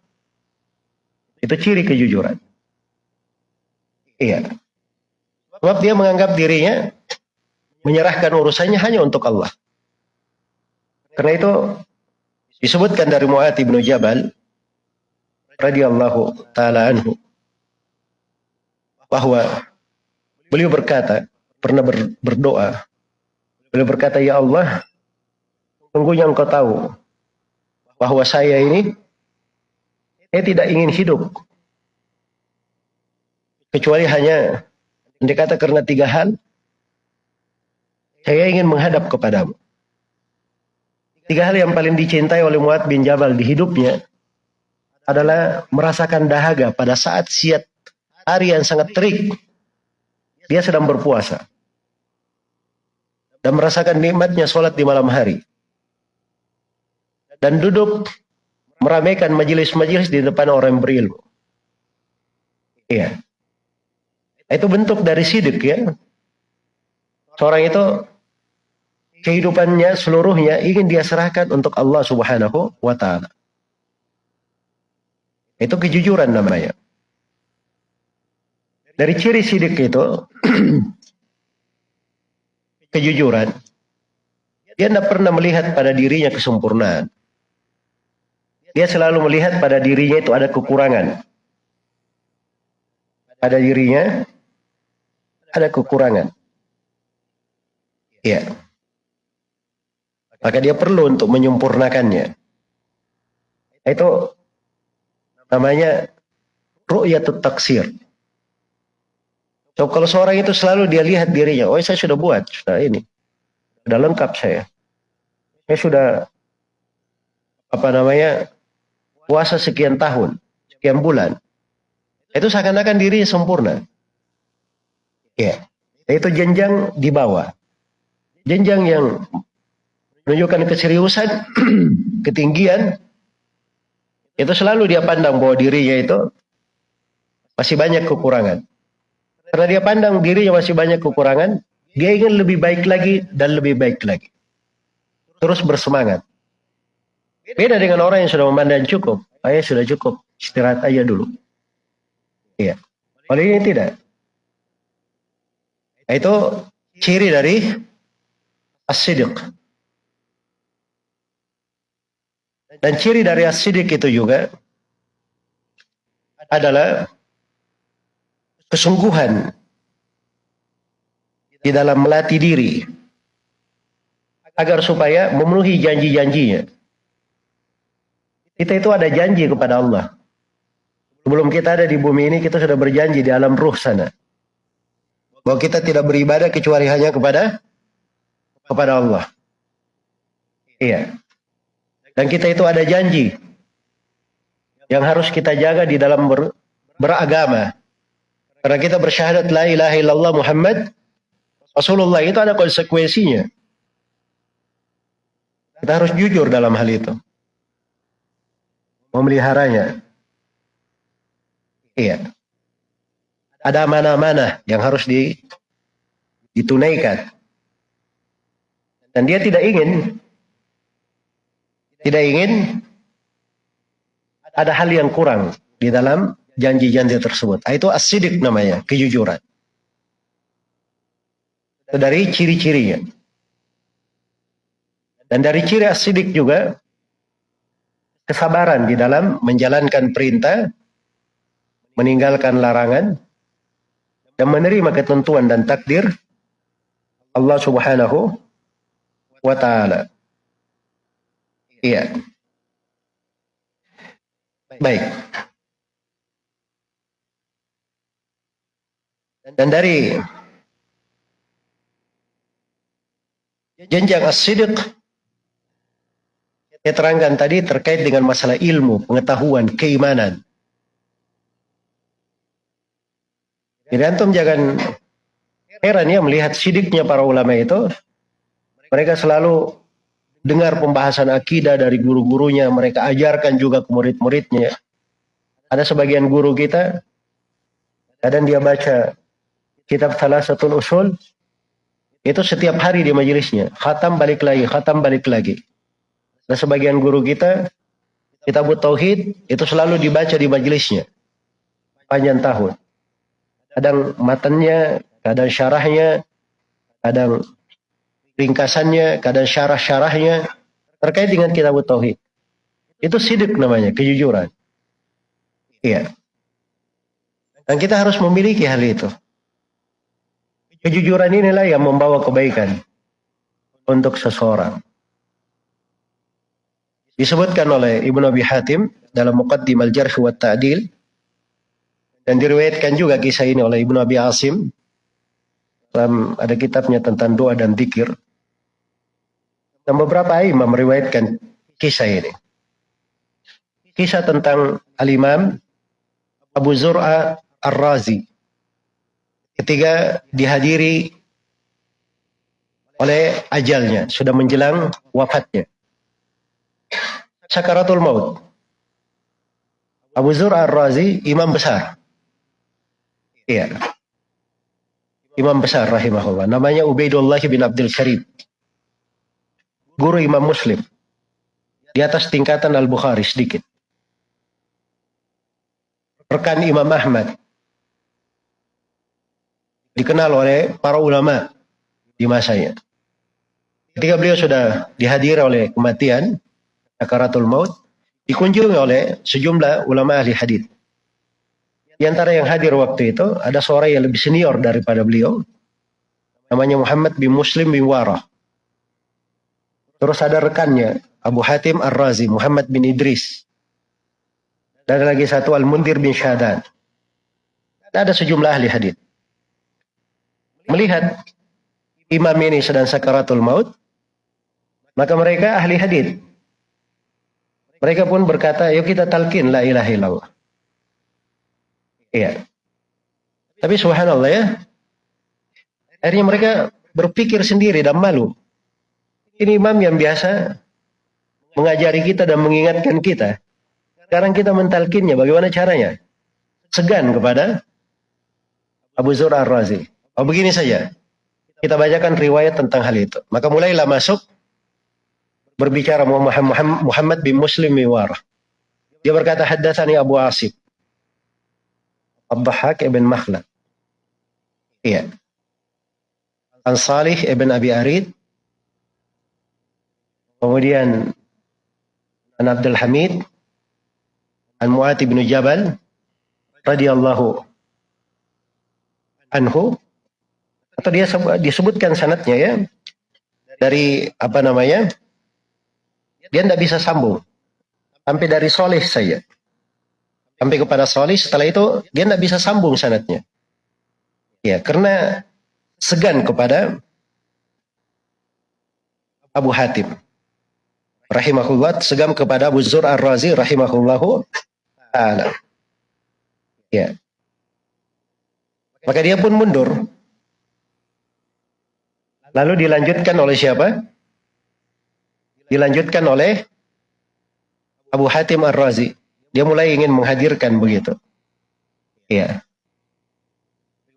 Itu ciri kejujuran. Iya. Sebab dia menganggap dirinya menyerahkan urusannya hanya untuk Allah. Karena itu disebutkan dari Mu'ad bin Jabal radhiyallahu taala anhu bahwa beliau berkata pernah ber, berdoa beliau berkata ya Allah sungguhnya engkau tahu bahwa saya ini saya tidak ingin hidup kecuali hanya dikata karena tiga hal saya ingin menghadap kepadamu tiga hal yang paling dicintai oleh Muad bin Jabal di hidupnya adalah merasakan dahaga pada saat siat hari yang sangat terik dia sedang berpuasa dan merasakan nikmatnya sholat di malam hari dan duduk meramaikan majelis-majelis di depan orang berilmu. Iya. Itu bentuk dari sidik ya. Seorang itu kehidupannya seluruhnya ingin dia serahkan untuk Allah Subhanahu wa taala. Itu kejujuran namanya. Dari ciri sidik itu kejujuran. Dia tidak pernah melihat pada dirinya kesempurnaan. Dia selalu melihat pada dirinya itu ada kekurangan. Pada dirinya ada kekurangan. Iya. Maka dia perlu untuk menyempurnakannya. Itu namanya ru'yatut taksir. So, kalau seorang itu selalu dia lihat dirinya, oh saya sudah buat, sudah ini. Sudah lengkap saya. Saya sudah apa namanya puasa sekian tahun, sekian bulan, itu seakan-akan dirinya sempurna. Ya, itu jenjang di bawah. Jenjang yang menunjukkan keseriusan, ketinggian, itu selalu dia pandang bahwa dirinya itu masih banyak kekurangan. Karena dia pandang dirinya masih banyak kekurangan, dia ingin lebih baik lagi dan lebih baik lagi. Terus bersemangat. Beda dengan orang yang sudah memandang cukup. Saya sudah cukup, istirahat aja dulu. Iya. Kalau ini tidak. Itu ciri dari asidik. Dan ciri dari asidik itu juga adalah kesungguhan di dalam melatih diri agar supaya memenuhi janji-janjinya. Kita itu ada janji kepada Allah. Sebelum kita ada di bumi ini, kita sudah berjanji di alam ruh sana. Bahwa kita tidak beribadah kecuali hanya kepada kepada Allah. Iya. Dan kita itu ada janji yang harus kita jaga di dalam ber, beragama. Karena kita bersyahadat la ilaha illallah Muhammad Rasulullah itu ada konsekuensinya. Kita harus jujur dalam hal itu. Memeliharanya. Iya. Ada mana-mana yang harus di, ditunaikan. Dan dia tidak ingin tidak ingin ada hal yang kurang di dalam janji-janji tersebut. Itu asidik namanya, kejujuran. Itu dari ciri-cirinya. Dan dari ciri asidik juga kesabaran di dalam menjalankan perintah, meninggalkan larangan, dan menerima ketentuan dan takdir Allah Subhanahu wa taala. Iya. Baik. Dan dari jenjang as-sidq saya terangkan tadi terkait dengan masalah ilmu, pengetahuan, keimanan. Jadi antum jangan heran ya melihat sidiknya para ulama itu. Mereka selalu dengar pembahasan akidah dari guru-gurunya, mereka ajarkan juga ke murid-muridnya. Ada sebagian guru kita, kadang dia baca kitab salah satu usul, itu setiap hari di majelisnya, khatam balik lagi, khatam balik lagi. Ada sebagian guru kita, kitab tauhid itu selalu dibaca di majelisnya, panjang tahun. Kadang matanya, kadang syarahnya, kadang ringkasannya, kadang syarah-syarahnya terkait dengan kitab tauhid. Itu sidik namanya, kejujuran. Iya. Dan kita harus memiliki hal itu. Kejujuran inilah yang membawa kebaikan untuk seseorang. Disebutkan oleh Ibnu Abi Hatim dalam Muqaddim Al-Jarh wa Ta'dil dan diriwayatkan juga kisah ini oleh Ibnu Abi Asim dalam ada kitabnya tentang doa dan zikir. Dan beberapa imam meriwayatkan kisah ini. Kisah tentang Al-Imam Abu Zur'a Ar-Razi. Ketika dihadiri oleh ajalnya, sudah menjelang wafatnya. Sakaratul maut. Abu Zur'a Ar-Razi imam besar. Iya. Imam besar rahimahullah. Namanya Ubaidullah bin Abdul Karim guru Imam Muslim. Di atas tingkatan Al-Bukhari sedikit. Rekan Imam Ahmad. Dikenal oleh para ulama di masanya. Ketika beliau sudah dihadiri oleh kematian, Akaratul Maut, dikunjungi oleh sejumlah ulama ahli hadis. Di antara yang hadir waktu itu, ada seorang yang lebih senior daripada beliau. Namanya Muhammad bin Muslim bin Warah. Terus ada rekannya, Abu Hatim Ar-Razi, Muhammad bin Idris. Dan ada lagi satu Al-Mundir bin Syahadan. Ada sejumlah ahli hadis. Melihat imam ini sedang sakaratul maut, maka mereka ahli hadis. Mereka pun berkata, yuk kita talkin la ilaha illallah. Iya. Tapi subhanallah ya, akhirnya mereka berpikir sendiri dan malu. Ini imam yang biasa mengajari kita dan mengingatkan kita. Sekarang kita mentalkinnya, bagaimana caranya? Segan kepada Abu Zur Ar-Razi. Oh begini saja, kita bacakan riwayat tentang hal itu. Maka mulailah masuk berbicara Muhammad bin Muslim Miwar. Dia berkata, Haddathani Abu Asif. Abdahak ibn Makhlad. Iya. An Salih ibn Abi Arid Kemudian An Abdul Hamid An Mu'ati bin Jabal radhiyallahu anhu atau dia disebutkan sanatnya ya dari apa namanya dia tidak bisa sambung. Sampai dari soleh saya sampai kepada soleh setelah itu dia tidak bisa sambung sanatnya. Ya karena segan kepada Abu Hatim rahimahullah segam kepada Abu Zur Ar-Razi rahimahullahu taala. Ya. Maka dia pun mundur. Lalu dilanjutkan oleh siapa? Dilanjutkan oleh Abu Hatim Ar-Razi. Dia mulai ingin menghadirkan begitu. Ya.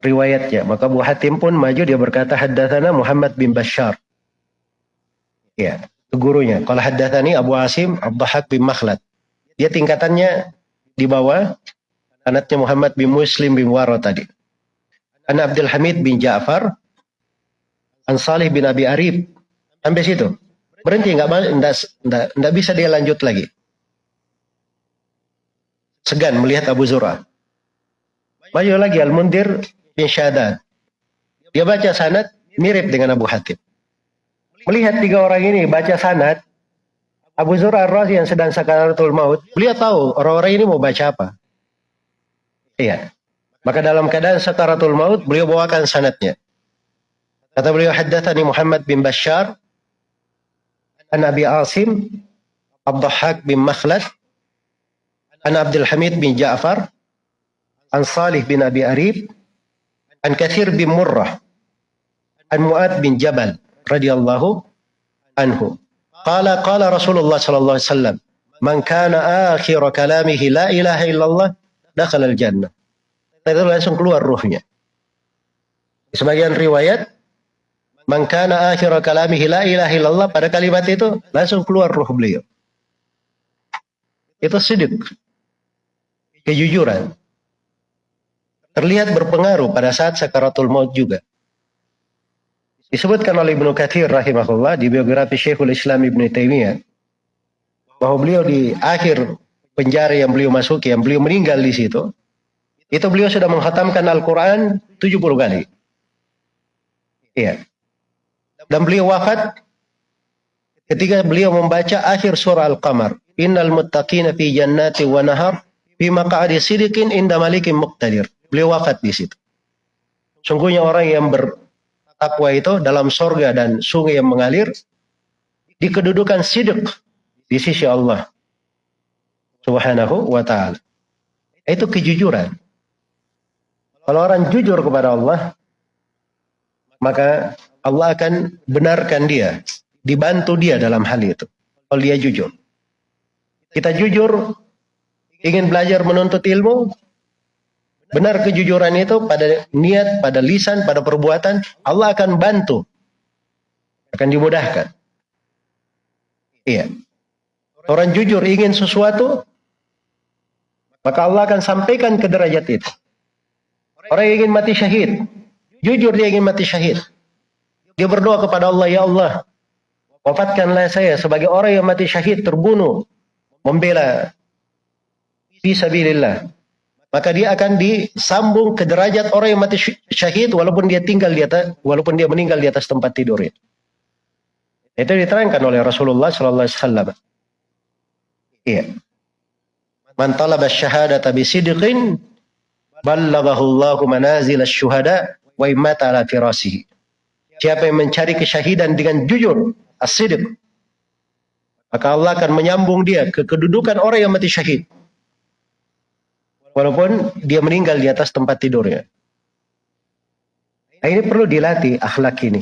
Riwayatnya. Maka Abu Hatim pun maju dia berkata haddatsana Muhammad bin Bashar. Ya, gurunya. Kalau haddatsani Abu Asim Abdahak bin Makhlad. Dia tingkatannya di bawah anaknya Muhammad bin Muslim bin Waro tadi. Anak Abdul Hamid bin Ja'far An Salih bin Abi Arif. Sampai situ. Berhenti, nggak nggak nggak bisa dia lanjut lagi. Segan melihat Abu Zura. Maju lagi Al-Mundir bin Syadad. Dia baca sanad mirip dengan Abu Hatim. Melihat tiga orang ini baca sanad, Abu Zura ar yang sedang sakaratul maut, beliau tahu orang-orang ini mau baca apa. Iya. Maka dalam keadaan sakaratul maut, beliau bawakan sanadnya. Kata beliau haddatsani Muhammad bin Bashar an Abi Asim Abdahak bin Makhlad an Abdul Hamid bin Ja'far an Salih bin Abi Arif an Kathir bin Murrah an Mu'ad bin Jabal radhiyallahu anhu qala qala Rasulullah sallallahu alaihi wasallam man kana akhir kalamihi la ilaha illallah dakhala al-jannah itu langsung keluar ruhnya sebagian riwayat Mangkana akhir kalamihi la ilaha illallah pada kalimat itu langsung keluar ruh beliau. Itu sidik. Kejujuran. Terlihat berpengaruh pada saat sakaratul maut juga. Disebutkan oleh Ibnu Katsir rahimahullah di biografi Syekhul Islam Ibnu Taimiyah bahwa beliau di akhir penjara yang beliau masuki, yang beliau meninggal di situ, itu beliau sudah menghatamkan Al-Quran 70 kali. Iya. Dan beliau wafat ketika beliau membaca akhir surah Al-Qamar. Innal muttaqina fi jannati wa nahar fi maq'adi sidikin inda malikin muqtadir. Beliau wafat di situ. Sungguhnya orang yang bertakwa itu dalam sorga dan sungai yang mengalir di kedudukan sidik di sisi Allah subhanahu wa ta'ala. Itu kejujuran. Kalau orang jujur kepada Allah, maka Allah akan benarkan dia, dibantu dia dalam hal itu. Kalau dia jujur. Kita jujur, ingin belajar menuntut ilmu, benar kejujuran itu pada niat, pada lisan, pada perbuatan, Allah akan bantu. Akan dimudahkan. Iya. Orang jujur ingin sesuatu, maka Allah akan sampaikan ke derajat itu. Orang ingin mati syahid, jujur dia ingin mati syahid. Dia berdoa kepada Allah, Ya Allah, wafatkanlah saya sebagai orang yang mati syahid, terbunuh, membela fisabilillah. Maka dia akan disambung ke derajat orang yang mati syahid walaupun dia tinggal di atas, walaupun dia meninggal di atas tempat tidurnya. Itu diterangkan oleh Rasulullah sallallahu alaihi wasallam. Iya. Man talaba syahadata bi sidqin ballaghahu Allahu manazil asy-syuhada wa imata ala firasihi. Siapa yang mencari kesyahidan dengan jujur, asidik, maka Allah akan menyambung dia ke kedudukan orang yang mati syahid. Walaupun dia meninggal di atas tempat tidurnya. Nah, ini perlu dilatih akhlak ini.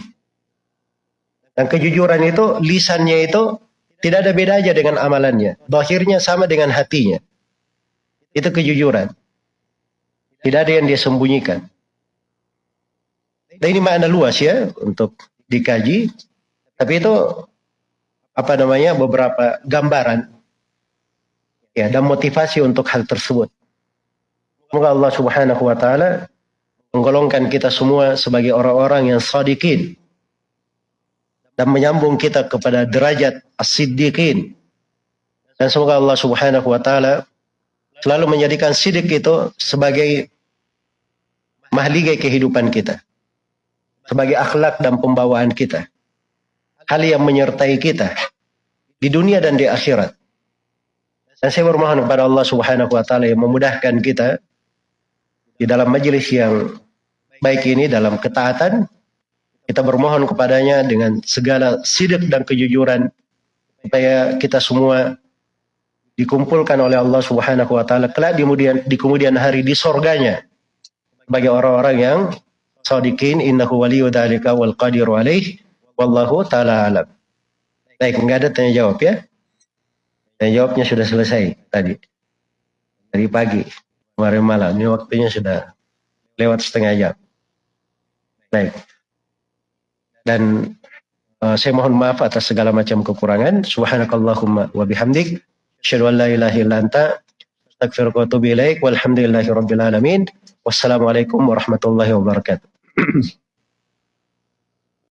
Dan kejujuran itu, lisannya itu tidak ada beda aja dengan amalannya. Bahirnya sama dengan hatinya. Itu kejujuran. Tidak ada yang dia sembunyikan. Dan ini makna luas ya untuk dikaji. Tapi itu apa namanya beberapa gambaran ya dan motivasi untuk hal tersebut. Semoga Allah Subhanahu wa taala menggolongkan kita semua sebagai orang-orang yang sadiqin dan menyambung kita kepada derajat as-siddiqin. Dan semoga Allah Subhanahu wa taala selalu menjadikan sidik itu sebagai mahligai kehidupan kita sebagai akhlak dan pembawaan kita. Hal yang menyertai kita di dunia dan di akhirat. Dan saya bermohon kepada Allah Subhanahu wa taala yang memudahkan kita di dalam majelis yang baik ini dalam ketaatan kita bermohon kepadanya dengan segala sidik dan kejujuran supaya kita semua dikumpulkan oleh Allah Subhanahu wa taala kelak di kemudian di kemudian hari di sorganya bagi orang-orang yang sadiqin innahu waliyyu dzalika wal qadiru alaih wallahu taala alam. Baik, enggak ada tanya jawab ya. Tanya jawabnya sudah selesai tadi. Dari pagi, kemarin malam. Ini waktunya sudah lewat setengah jam. Baik. Dan uh, saya mohon maaf atas segala macam kekurangan. Subhanakallahumma wa bihamdik. Asyhadu an la ilaha illa wa ilaik. Walhamdulillahi rabbil alamin. Wassalamualaikum warahmatullahi wabarakatuh.